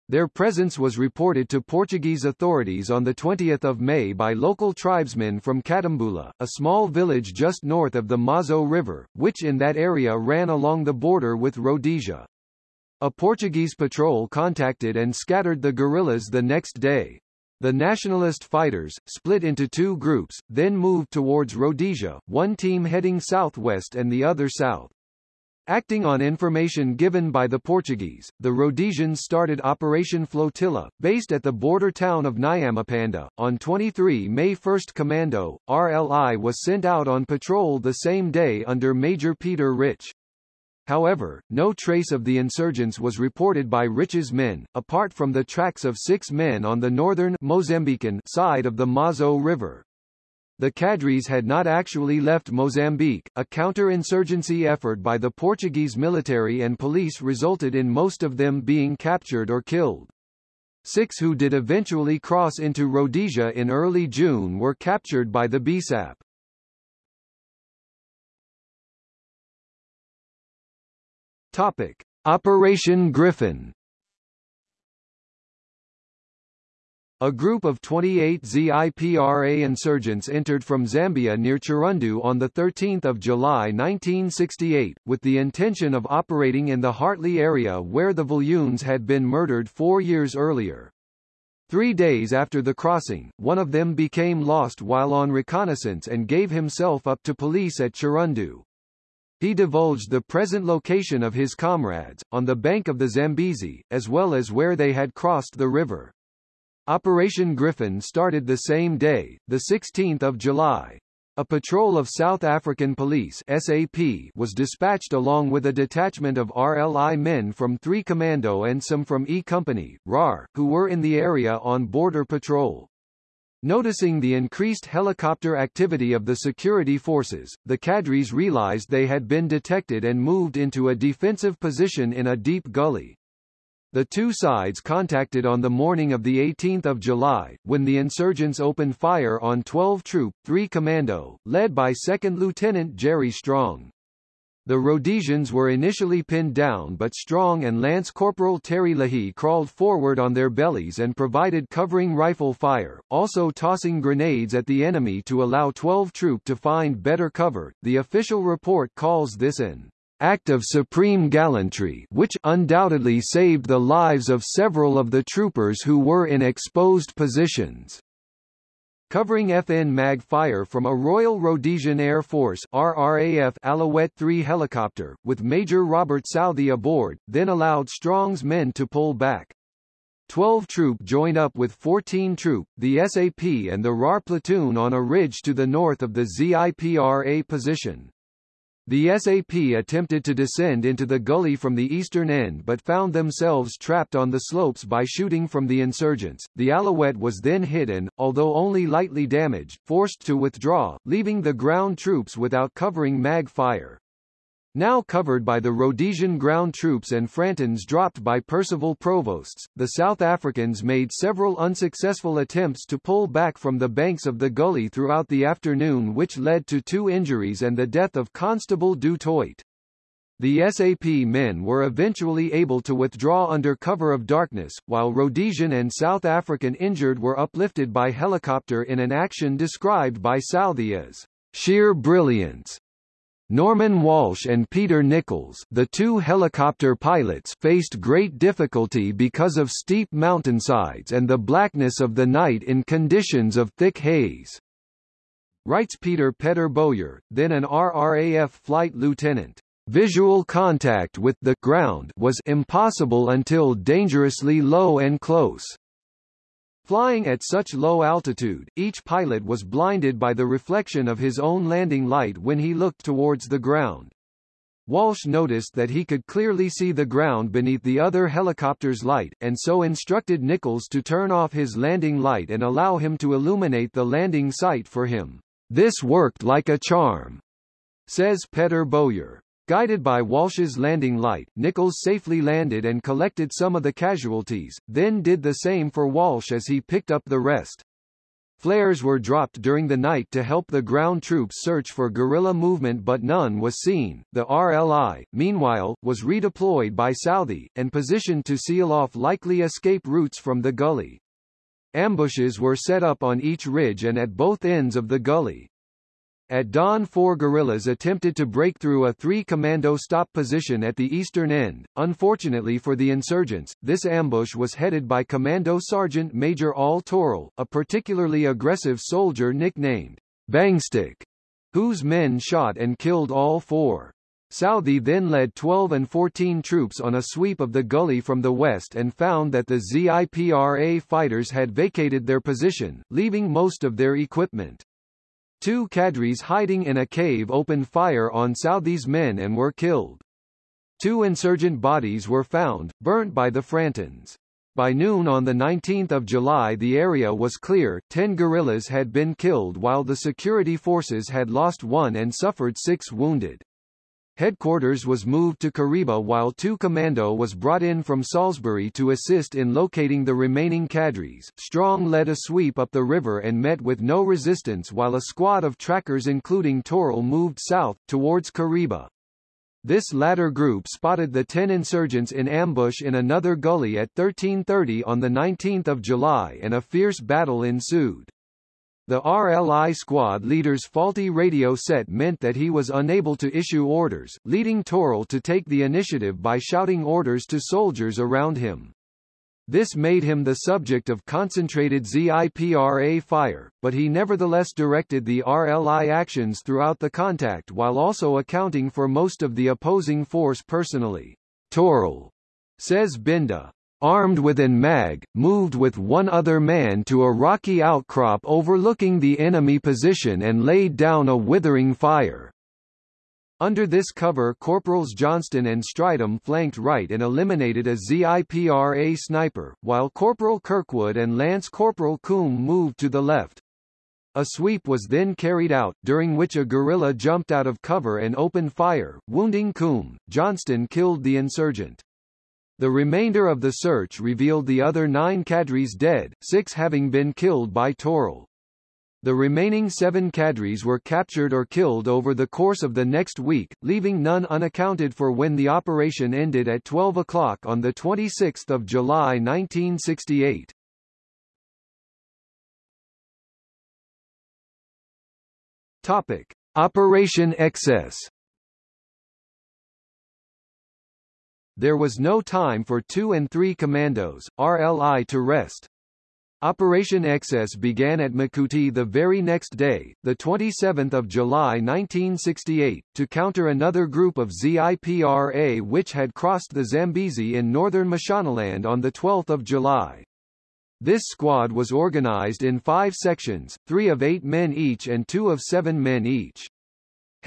Their presence was reported to Portuguese authorities on 20 May by local tribesmen from Katambula, a small village just north of the Mazoe River, which in that area ran along the border with Rhodesia. A Portuguese patrol contacted and scattered the guerrillas the next day. The nationalist fighters, split into two groups, then moved towards Rhodesia, one team heading southwest and the other south. Acting on information given by the Portuguese, the Rhodesians started Operation Flotilla, based at the border town of Nyamapanda. On 23 May 1st Commando, RLI was sent out on patrol the same day under Major Peter Rich. However, no trace of the insurgents was reported by Rich's men, apart from the tracks of six men on the northern Mozambican side of the Mazoe River. The cadres had not actually left Mozambique. A counter-insurgency effort by the Portuguese military and police resulted in most of them being captured or killed. Six who did eventually cross into Rhodesia in early June were captured by the BSAP. Topic: Operation Griffin A group of 28 ZIPRA insurgents entered from Zambia near Chirundu on 13 July 1968, with the intention of operating in the Hartley area where the Viljoens had been murdered four years earlier. Three days after the crossing, one of them became lost while on reconnaissance and gave himself up to police at Chirundu. He divulged the present location of his comrades, on the bank of the Zambezi, as well as where they had crossed the river. Operation Griffin started the same day, 16 July. A patrol of South African Police SAP was dispatched along with a detachment of RLI men from 3 Commando and some from E Company, RAR, who were in the area on border patrol. Noticing the increased helicopter activity of the security forces, the cadres realized they had been detected and moved into a defensive position in a deep gully. The two sides contacted on the morning of 18 July, when the insurgents opened fire on 12 Troop, 3 Commando, led by 2nd Lieutenant Jerry Strong. The Rhodesians were initially pinned down but Strong and Lance Corporal Terry Leahy crawled forward on their bellies and provided covering rifle fire, also tossing grenades at the enemy to allow 12 Troop to find better cover. The official report calls this an act of supreme gallantry which undoubtedly saved the lives of several of the troopers who were in exposed positions. Covering FN MAG fire from a Royal Rhodesian Air Force RRAF Alouette 3 helicopter, with Major Robert Southey aboard, then allowed Strong's men to pull back. 12 Troop joined up with 14 Troop, the SAP and the RAR platoon on a ridge to the north of the ZIPRA position. The SAP attempted to descend into the gully from the eastern end but found themselves trapped on the slopes by shooting from the insurgents. The Alouette was then hit and, although only lightly damaged, forced to withdraw, leaving the ground troops without covering mag fire. Now covered by the Rhodesian ground troops and Frantans dropped by Percival provosts, the South Africans made several unsuccessful attempts to pull back from the banks of the gully throughout the afternoon which led to two injuries and the death of Constable Du Toit. The SAP men were eventually able to withdraw under cover of darkness, while Rhodesian and South African injured were uplifted by helicopter in an action described by Southey as sheer brilliance. Norman Walsh and Peter Nichols the two helicopter pilots faced great difficulty because of steep mountainsides and the blackness of the night in conditions of thick haze. Writes Peter Petter Bowyer, then an RRAF flight lieutenant. Visual contact with the ground was impossible until dangerously low and close. Flying at such low altitude, each pilot was blinded by the reflection of his own landing light when he looked towards the ground. Walsh noticed that he could clearly see the ground beneath the other helicopter's light, and so instructed Nichols to turn off his landing light and allow him to illuminate the landing site for him. This worked like a charm, says Petter Bowyer. Guided by Walsh's landing light, Nichols safely landed and collected some of the casualties, then did the same for Walsh as he picked up the rest. Flares were dropped during the night to help the ground troops search for guerrilla movement but none was seen. The RLI, meanwhile, was redeployed by Southey, and positioned to seal off likely escape routes from the gully. Ambushes were set up on each ridge and at both ends of the gully. At dawn four guerrillas attempted to break through a three-commando stop position at the eastern end. Unfortunately for the insurgents, this ambush was headed by Commando Sergeant Major Al Toral, a particularly aggressive soldier nicknamed Bangstick, whose men shot and killed all four. Southey then led 12 and 14 troops on a sweep of the gully from the west and found that the ZIPRA fighters had vacated their position, leaving most of their equipment. Two cadres hiding in a cave opened fire on Southey's men and were killed. Two insurgent bodies were found, burnt by the Frantans. By noon on 19 July the area was clear, ten guerrillas had been killed while the security forces had lost one and suffered six wounded. Headquarters was moved to Kariba while two commando was brought in from Salisbury to assist in locating the remaining cadres. Strong led a sweep up the river and met with no resistance while a squad of trackers including Torrell moved south, towards Kariba. This latter group spotted the 10 insurgents in ambush in another gully at 1330 on 19 July and a fierce battle ensued. The RLI squad leader's faulty radio set meant that he was unable to issue orders, leading Torrell to take the initiative by shouting orders to soldiers around him. This made him the subject of concentrated ZIPRA fire, but he nevertheless directed the RLI actions throughout the contact while also accounting for most of the opposing force personally. Torrell, says Binda, armed with an mag, moved with one other man to a rocky outcrop overlooking the enemy position and laid down a withering fire. Under this cover Corporals Johnston and Stridham flanked right and eliminated a ZIPRA sniper, while Corporal Kirkwood and Lance Corporal Coombe moved to the left. A sweep was then carried out, during which a guerrilla jumped out of cover and opened fire, wounding Coombe. Johnston killed the insurgent. The remainder of the search revealed the other nine cadres dead, six having been killed by Torrell. The remaining seven cadres were captured or killed over the course of the next week, leaving none unaccounted for when the operation ended at 12 o'clock on 26 July 1968. Topic. Operation Excess There was no time for 2 and 3 Commandos, RLI to rest. Operation Excess began at Makuti the very next day, 27 July 1968, to counter another group of ZIPRA which had crossed the Zambezi in northern Mashonaland on 12 July. This squad was organized in five sections, three of eight men each and two of seven men each.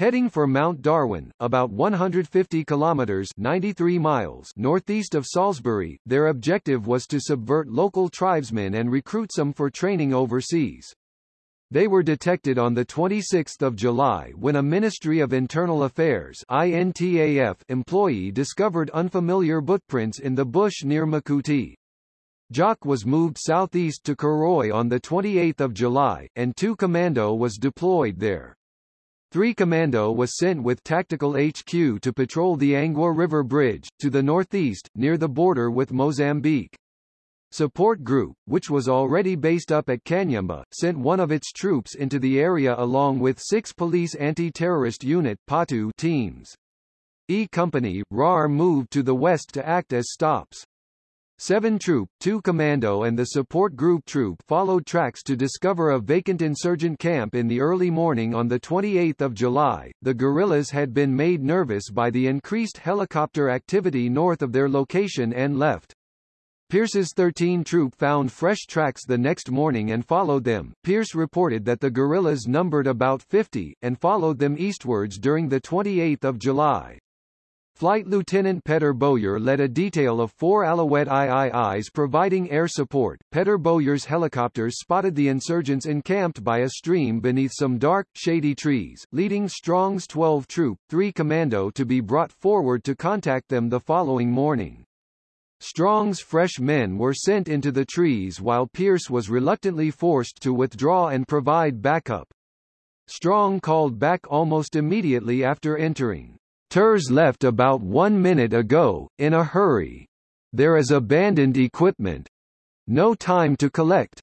Heading for Mount Darwin, about 150 kilometers 93 miles northeast of Salisbury, their objective was to subvert local tribesmen and recruit some for training overseas. They were detected on 26 July when a Ministry of Internal Affairs INTAF employee discovered unfamiliar footprints in the bush near Makuti. JOC was moved southeast to Karoi on 28 July, and 2 Commando was deployed there. 3 Commando was sent with Tactical HQ to patrol the Angwa River Bridge, to the northeast, near the border with Mozambique. Support Group, which was already based up at Kanyemba, sent one of its troops into the area along with six police anti-terrorist unit PATU teams. E Company, RAR moved to the west to act as stops. 7 Troop, 2 Commando and the Support Group Troop followed tracks to discover a vacant insurgent camp in the early morning on 28 July. The guerrillas had been made nervous by the increased helicopter activity north of their location and left. Pierce's 13 Troop found fresh tracks the next morning and followed them. Pierce reported that the guerrillas numbered about 50, and followed them eastwards during the 28th of July. Flight Lieutenant Petter Bowyer led a detail of four Alouette IIIs providing air support. Petter Bowyer's helicopters spotted the insurgents encamped by a stream beneath some dark, shady trees, leading Strong's 12 Troop, 3 Commando to be brought forward to contact them the following morning. Strong's fresh men were sent into the trees while Pierce was reluctantly forced to withdraw and provide backup. Strong called back almost immediately after entering. TERS left about one minute ago, in a hurry. There is abandoned equipment. No time to collect.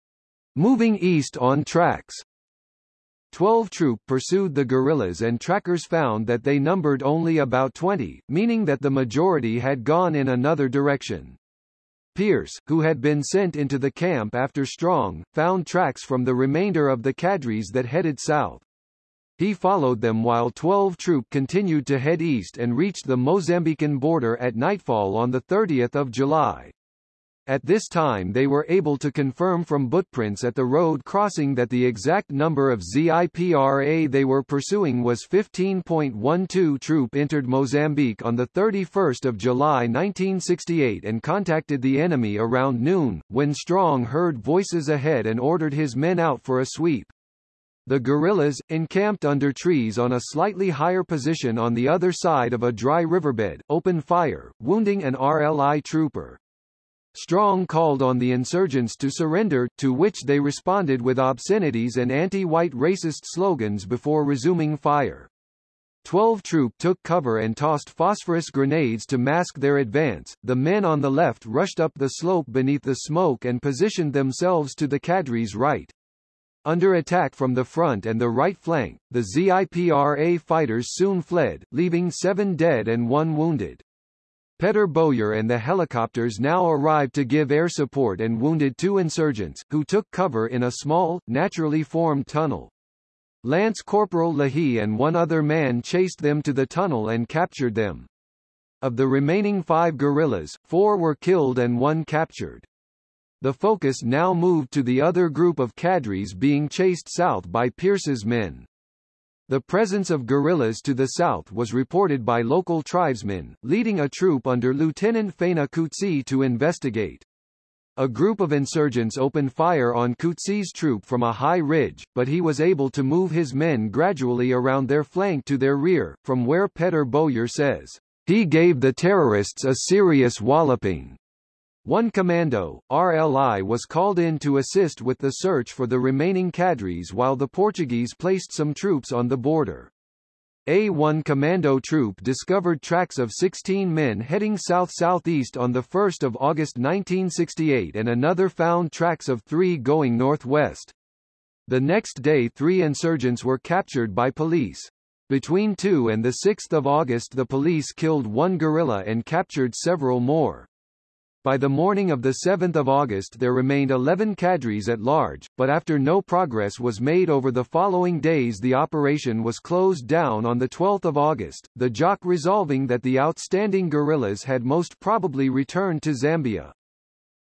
Moving east on tracks. 12 Troop pursued the guerrillas and trackers found that they numbered only about 20, meaning that the majority had gone in another direction. Pierce, who had been sent into the camp after Strong, found tracks from the remainder of the cadres that headed south. He followed them while 12 troop continued to head east and reached the Mozambican border at nightfall on 30 July. At this time they were able to confirm from footprints at the road crossing that the exact number of ZIPRA they were pursuing was 15.12 troop entered Mozambique on 31 July 1968 and contacted the enemy around noon, when Strong heard voices ahead and ordered his men out for a sweep. The guerrillas, encamped under trees on a slightly higher position on the other side of a dry riverbed, opened fire, wounding an RLI trooper. Strong called on the insurgents to surrender, to which they responded with obscenities and anti-white racist slogans before resuming fire. Twelve troop took cover and tossed phosphorus grenades to mask their advance. The men on the left rushed up the slope beneath the smoke and positioned themselves to the cadre's right. Under attack from the front and the right flank, the ZIPRA fighters soon fled, leaving seven dead and one wounded. Peter Bowyer and the helicopters now arrived to give air support and wounded two insurgents, who took cover in a small, naturally formed tunnel. Lance Corporal Leahy and one other man chased them to the tunnel and captured them. Of the remaining five guerrillas, four were killed and one captured. The focus now moved to the other group of cadres being chased south by Pierce's men. The presence of guerrillas to the south was reported by local tribesmen, leading a troop under Lieutenant Faina Kutsi to investigate. A group of insurgents opened fire on Kutsi's troop from a high ridge, but he was able to move his men gradually around their flank to their rear, from where Peter Bowyer says, he gave the terrorists a serious walloping. One commando, RLI was called in to assist with the search for the remaining cadres while the Portuguese placed some troops on the border. A1 Commando Troop discovered tracks of 16 men heading south-southeast on 1 August 1968 and another found tracks of three going northwest. The next day three insurgents were captured by police. Between 2 and 6 August the police killed one guerrilla and captured several more. By the morning of 7 August there remained 11 cadres at large, but after no progress was made over the following days the operation was closed down on 12 August, the JOC resolving that the outstanding guerrillas had most probably returned to Zambia.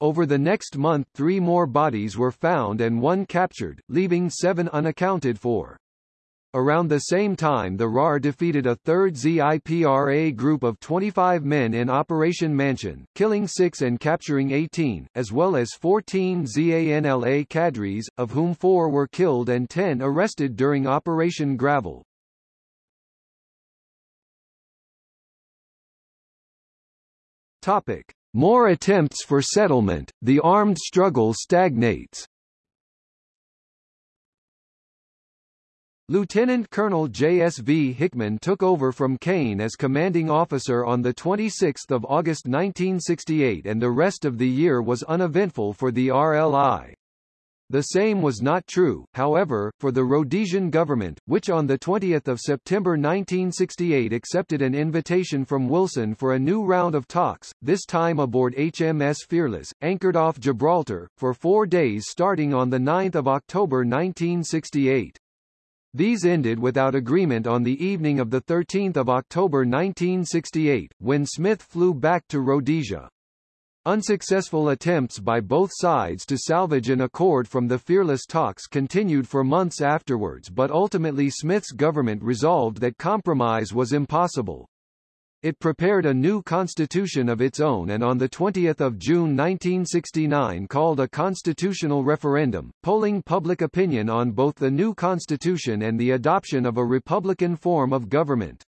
Over the next month three more bodies were found and one captured, leaving seven unaccounted for. Around the same time the RAR defeated a third ZIPRA group of 25 men in Operation Mansion, killing six and capturing 18, as well as 14 ZANLA cadres, of whom four were killed and 10 arrested during Operation Gravel. Topic. More attempts for settlement, the armed struggle stagnates. Lieutenant Colonel J.S.V. Hickman took over from Kane as commanding officer on 26 August 1968 and the rest of the year was uneventful for the RLI. The same was not true, however, for the Rhodesian government, which on 20 September 1968 accepted an invitation from Wilson for a new round of talks, this time aboard HMS Fearless, anchored off Gibraltar, for four days starting on 9 October 1968. These ended without agreement on the evening of 13 October 1968, when Smith flew back to Rhodesia. Unsuccessful attempts by both sides to salvage an accord from the fearless talks continued for months afterwards but ultimately Smith's government resolved that compromise was impossible. It prepared a new constitution of its own and on 20 June 1969 called a constitutional referendum, polling public opinion on both the new constitution and the adoption of a republican form of government.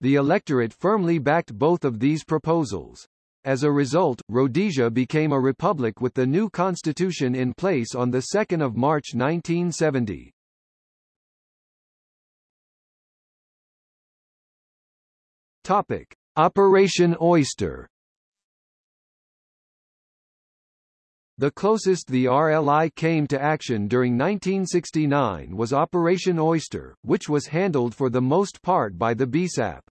The electorate firmly backed both of these proposals. As a result, Rhodesia became a republic with the new constitution in place on 2 March 1970. Topic: Operation Oyster. The closest the RLI came to action during 1969 was Operation Oyster, which was handled for the most part by the BSAP.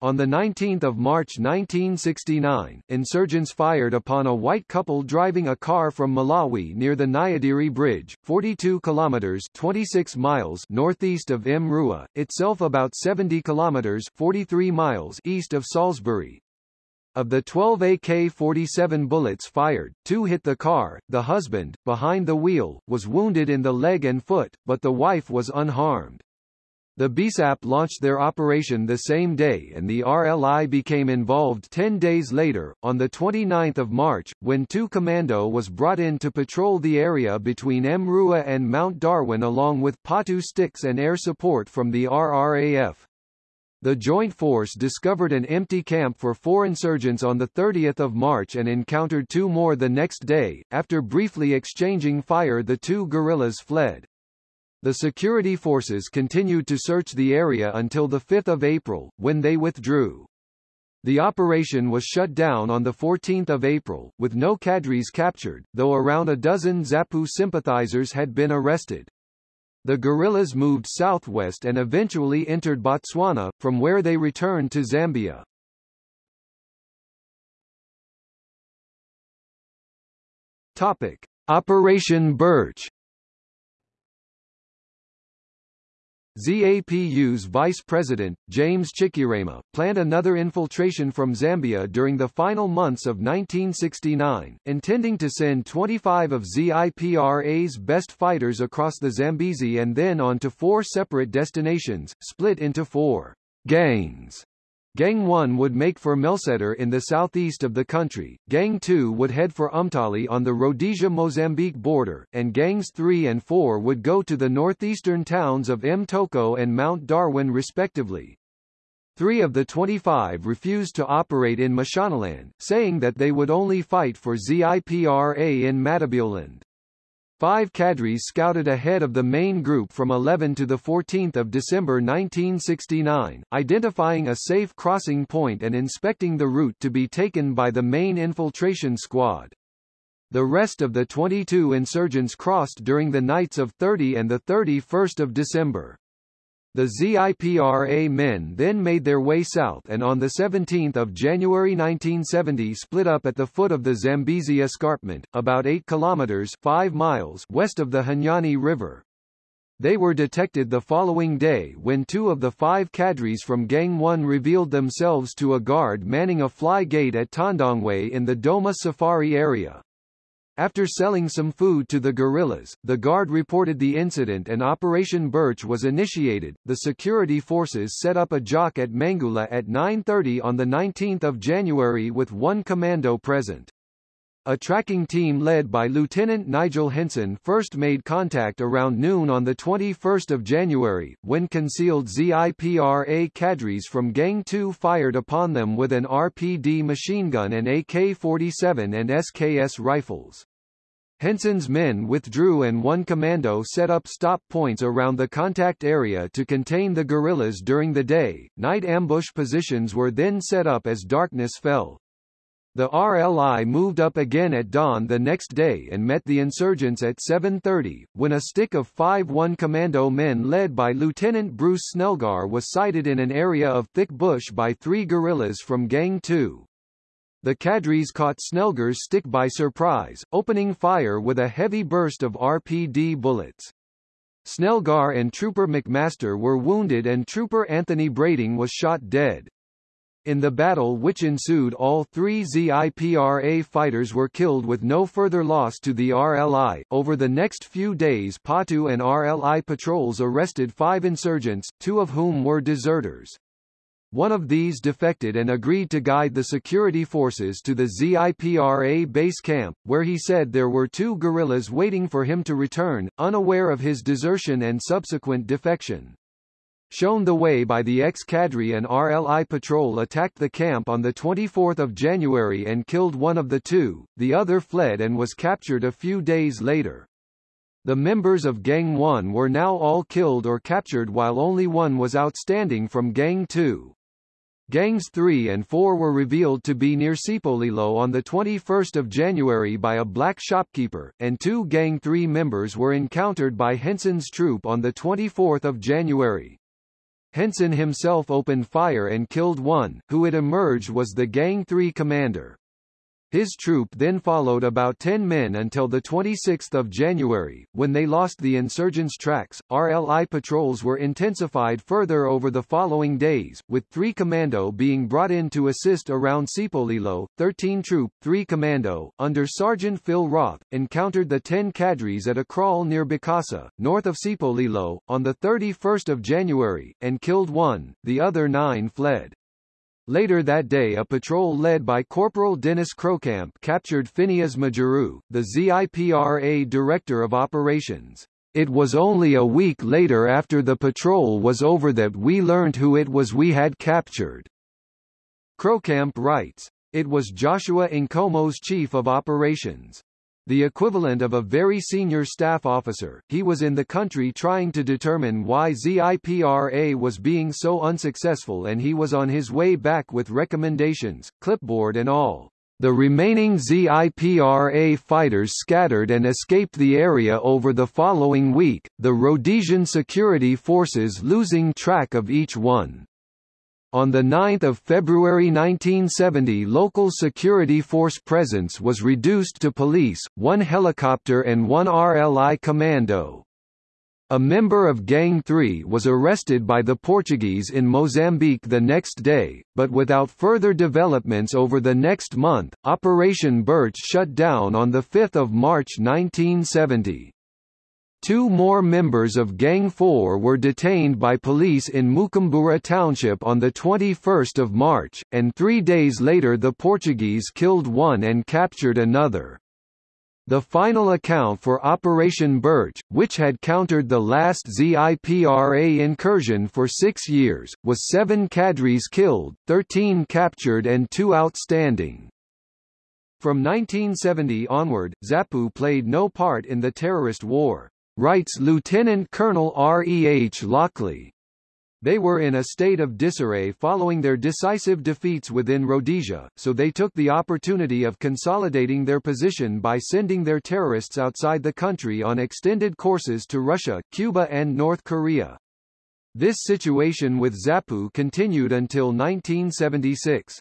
On 19 March 1969, insurgents fired upon a white couple driving a car from Malawi near the Nyadiri Bridge, 42 kilometers 26 miles northeast of Mrewa, itself about 70 kilometers 43 miles east of Salisbury. Of the 12 AK-47 bullets fired, two hit the car. The husband, behind the wheel, was wounded in the leg and foot, but the wife was unharmed. The BSAP launched their operation the same day and the RLI became involved 10 days later, on 29 March, when 2 Commando was brought in to patrol the area between Mrewa and Mount Darwin along with Patu sticks and air support from the RRAF. The joint force discovered an empty camp for four insurgents on 30 March and encountered two more the next day. After briefly exchanging fire the two guerrillas fled. The security forces continued to search the area until 5 April, when they withdrew. The operation was shut down on 14 April, with no cadres captured, though around a dozen ZAPU sympathizers had been arrested. The guerrillas moved southwest and eventually entered Botswana, from where they returned to Zambia. Topic. Operation Birch ZAPU's vice president, James Chikerema, planned another infiltration from Zambia during the final months of 1969, intending to send 25 of ZIPRA's best fighters across the Zambezi and then on to four separate destinations, split into four gangs. Gang 1 would make for Melsetter in the southeast of the country, Gang 2 would head for Umtali on the Rhodesia-Mozambique border, and Gangs 3 and 4 would go to the northeastern towns of Mtoko and Mount Darwin respectively. Three of the 25 refused to operate in Mashonaland, saying that they would only fight for ZIPRA in Matabeleland. Five cadres scouted ahead of the main group from 11 to 14 December 1969, identifying a safe crossing point and inspecting the route to be taken by the main infiltration squad. The rest of the 22 insurgents crossed during the nights of 30 and 31 December. The ZIPRA men then made their way south and on 17 January 1970 split up at the foot of the Zambezi Escarpment, about 8 kilometers 5 miles west of the Hunyani River. They were detected the following day when two of the five cadres from Gang 1 revealed themselves to a guard manning a fly gate at Tandongwe in the Doma Safari area. After selling some food to the guerrillas, the Guard reported the incident and Operation Birch was initiated. The security forces set up a JOC at Mangula at 9.30 on 19 January with one commando present. A tracking team led by Lieutenant Nigel Henson first made contact around noon on 21 January, when concealed ZIPRA cadres from Gang 2 fired upon them with an RPD machine gun and AK-47 and SKS rifles. Henson's men withdrew and one commando set up stop points around the contact area to contain the guerrillas during the day. Night ambush positions were then set up as darkness fell. The RLI moved up again at dawn the next day and met the insurgents at 7.30, when a stick of 5-1 commando men led by Lieutenant Bruce Snelgar was sighted in an area of thick bush by three guerrillas from Gang 2. The cadres caught Snelgar's stick by surprise, opening fire with a heavy burst of RPD bullets. Snelgar and Trooper McMaster were wounded and Trooper Anthony Brading was shot dead. In the battle which ensued all three ZIPRA fighters were killed with no further loss to the RLI. Over the next few days PATU and RLI patrols arrested five insurgents, two of whom were deserters. One of these defected and agreed to guide the security forces to the ZIPRA base camp, where he said there were two guerrillas waiting for him to return, unaware of his desertion and subsequent defection. Shown the way by the ex-cadre and RLI patrol attacked the camp on 24 January and killed one of the two, the other fled and was captured a few days later. The members of Gang 1 were now all killed or captured while only one was outstanding from Gang 2. Gangs 3 and 4 were revealed to be near Sipolilo on 21 January by a black shopkeeper, and two Gang 3 members were encountered by Henson's troop on 24 January. Henson himself opened fire and killed one, who it emerged was the Gang 3 commander. His troop then followed about 10 men until 26 January, when they lost the insurgents' tracks. RLI patrols were intensified further over the following days, with 3 Commando being brought in to assist around Sipolilo. 13 Troop, 3 Commando, under Sergeant Phil Roth, encountered the 10 cadres at a kraal near Bikasa, north of Sipolilo, on 31 January, and killed one, the other nine fled. Later that day a patrol led by Corporal Dennis Croukamp captured Phineas Majuru, the ZIPRA Director of Operations. It was only a week later after the patrol was over that we learned who it was we had captured. Croukamp writes, It was Joshua Nkomo's chief of operations the equivalent of a very senior staff officer, he was in the country trying to determine why ZIPRA was being so unsuccessful and he was on his way back with recommendations, clipboard and all. The remaining ZIPRA fighters scattered and escaped the area over the following week, the Rhodesian security forces losing track of each one. On 9 February 1970 local security force presence was reduced to police, one helicopter and one RLI commando. A member of Gang 3 was arrested by the Portuguese in Mozambique the next day, but without further developments over the next month, Operation Birch shut down on 5 March 1970. Two more members of Gang 4 were detained by police in Mukumbura Township on 21 March, and three days later the Portuguese killed one and captured another. The final account for Operation Birch, which had countered the last ZIPRA incursion for six years, was seven cadres killed, 13 captured and two outstanding. From 1970 onward, ZAPU played no part in the terrorist war writes Lieutenant Colonel R. E. H. Lockley. They were in a state of disarray following their decisive defeats within Rhodesia, so they took the opportunity of consolidating their position by sending their terrorists outside the country on extended courses to Russia, Cuba and North Korea. This situation with ZAPU continued until 1976.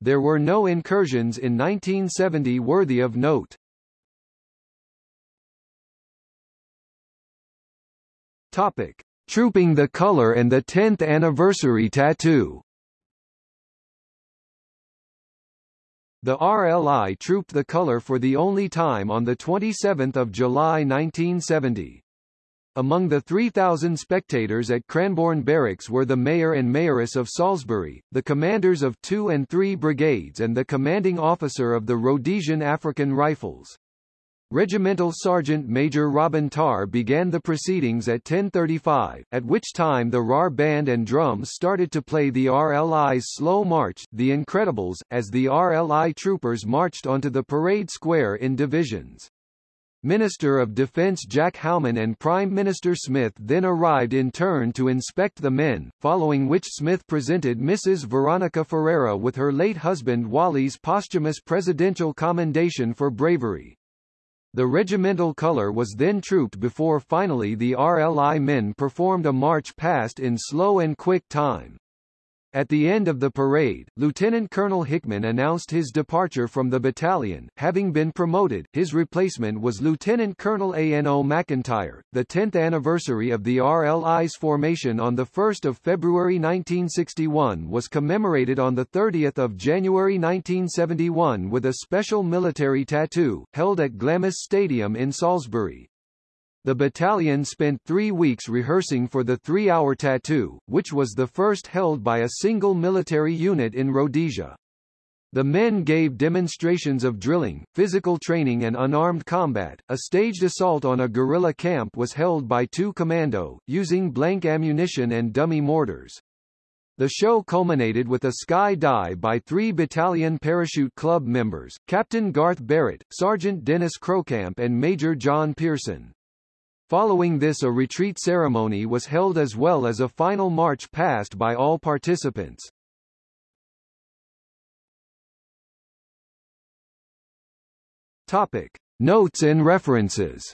There were no incursions in 1970 worthy of note. Topic: Trooping the Color and the 10th Anniversary Tattoo. The RLI trooped the color for the only time on 27 July 1970. Among the 3,000 spectators at Cranborne Barracks were the mayor and mayoress of Salisbury, the commanders of 2 and 3 brigades and the commanding officer of the Rhodesian African Rifles. Regimental Sergeant Major Robin Tarr began the proceedings at 10.35, at which time the RAR band and drums started to play the RLI's Slow March, The Incredibles, as the RLI troopers marched onto the parade square in divisions. Minister of Defense Jack Howman and Prime Minister Smith then arrived in turn to inspect the men, following which Smith presented Mrs. Veronica Ferreira with her late husband Wally's posthumous presidential commendation for bravery. The regimental color was then trooped before finally the RLI men performed a march past in slow and quick time. At the end of the parade, Lieutenant Colonel Hickman announced his departure from the battalion. Having been promoted, his replacement was Lieutenant Colonel A.N.O. McIntyre. The 10th anniversary of the RLI's formation on 1 February 1961 was commemorated on 30 January 1971 with a special military tattoo, held at Glamis Stadium in Salisbury. The battalion spent three weeks rehearsing for the three-hour tattoo, which was the first held by a single military unit in Rhodesia. The men gave demonstrations of drilling, physical training and unarmed combat. A staged assault on a guerrilla camp was held by two commando, using blank ammunition and dummy mortars. The show culminated with a sky dive by three Battalion Parachute Club members, Captain Garth Barrett, Sergeant Dennis Croukamp and Major John Pearson. Following this a retreat ceremony was held as well as a final march past by all participants. Topic. Notes and references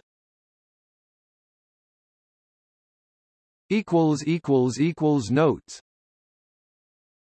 Notes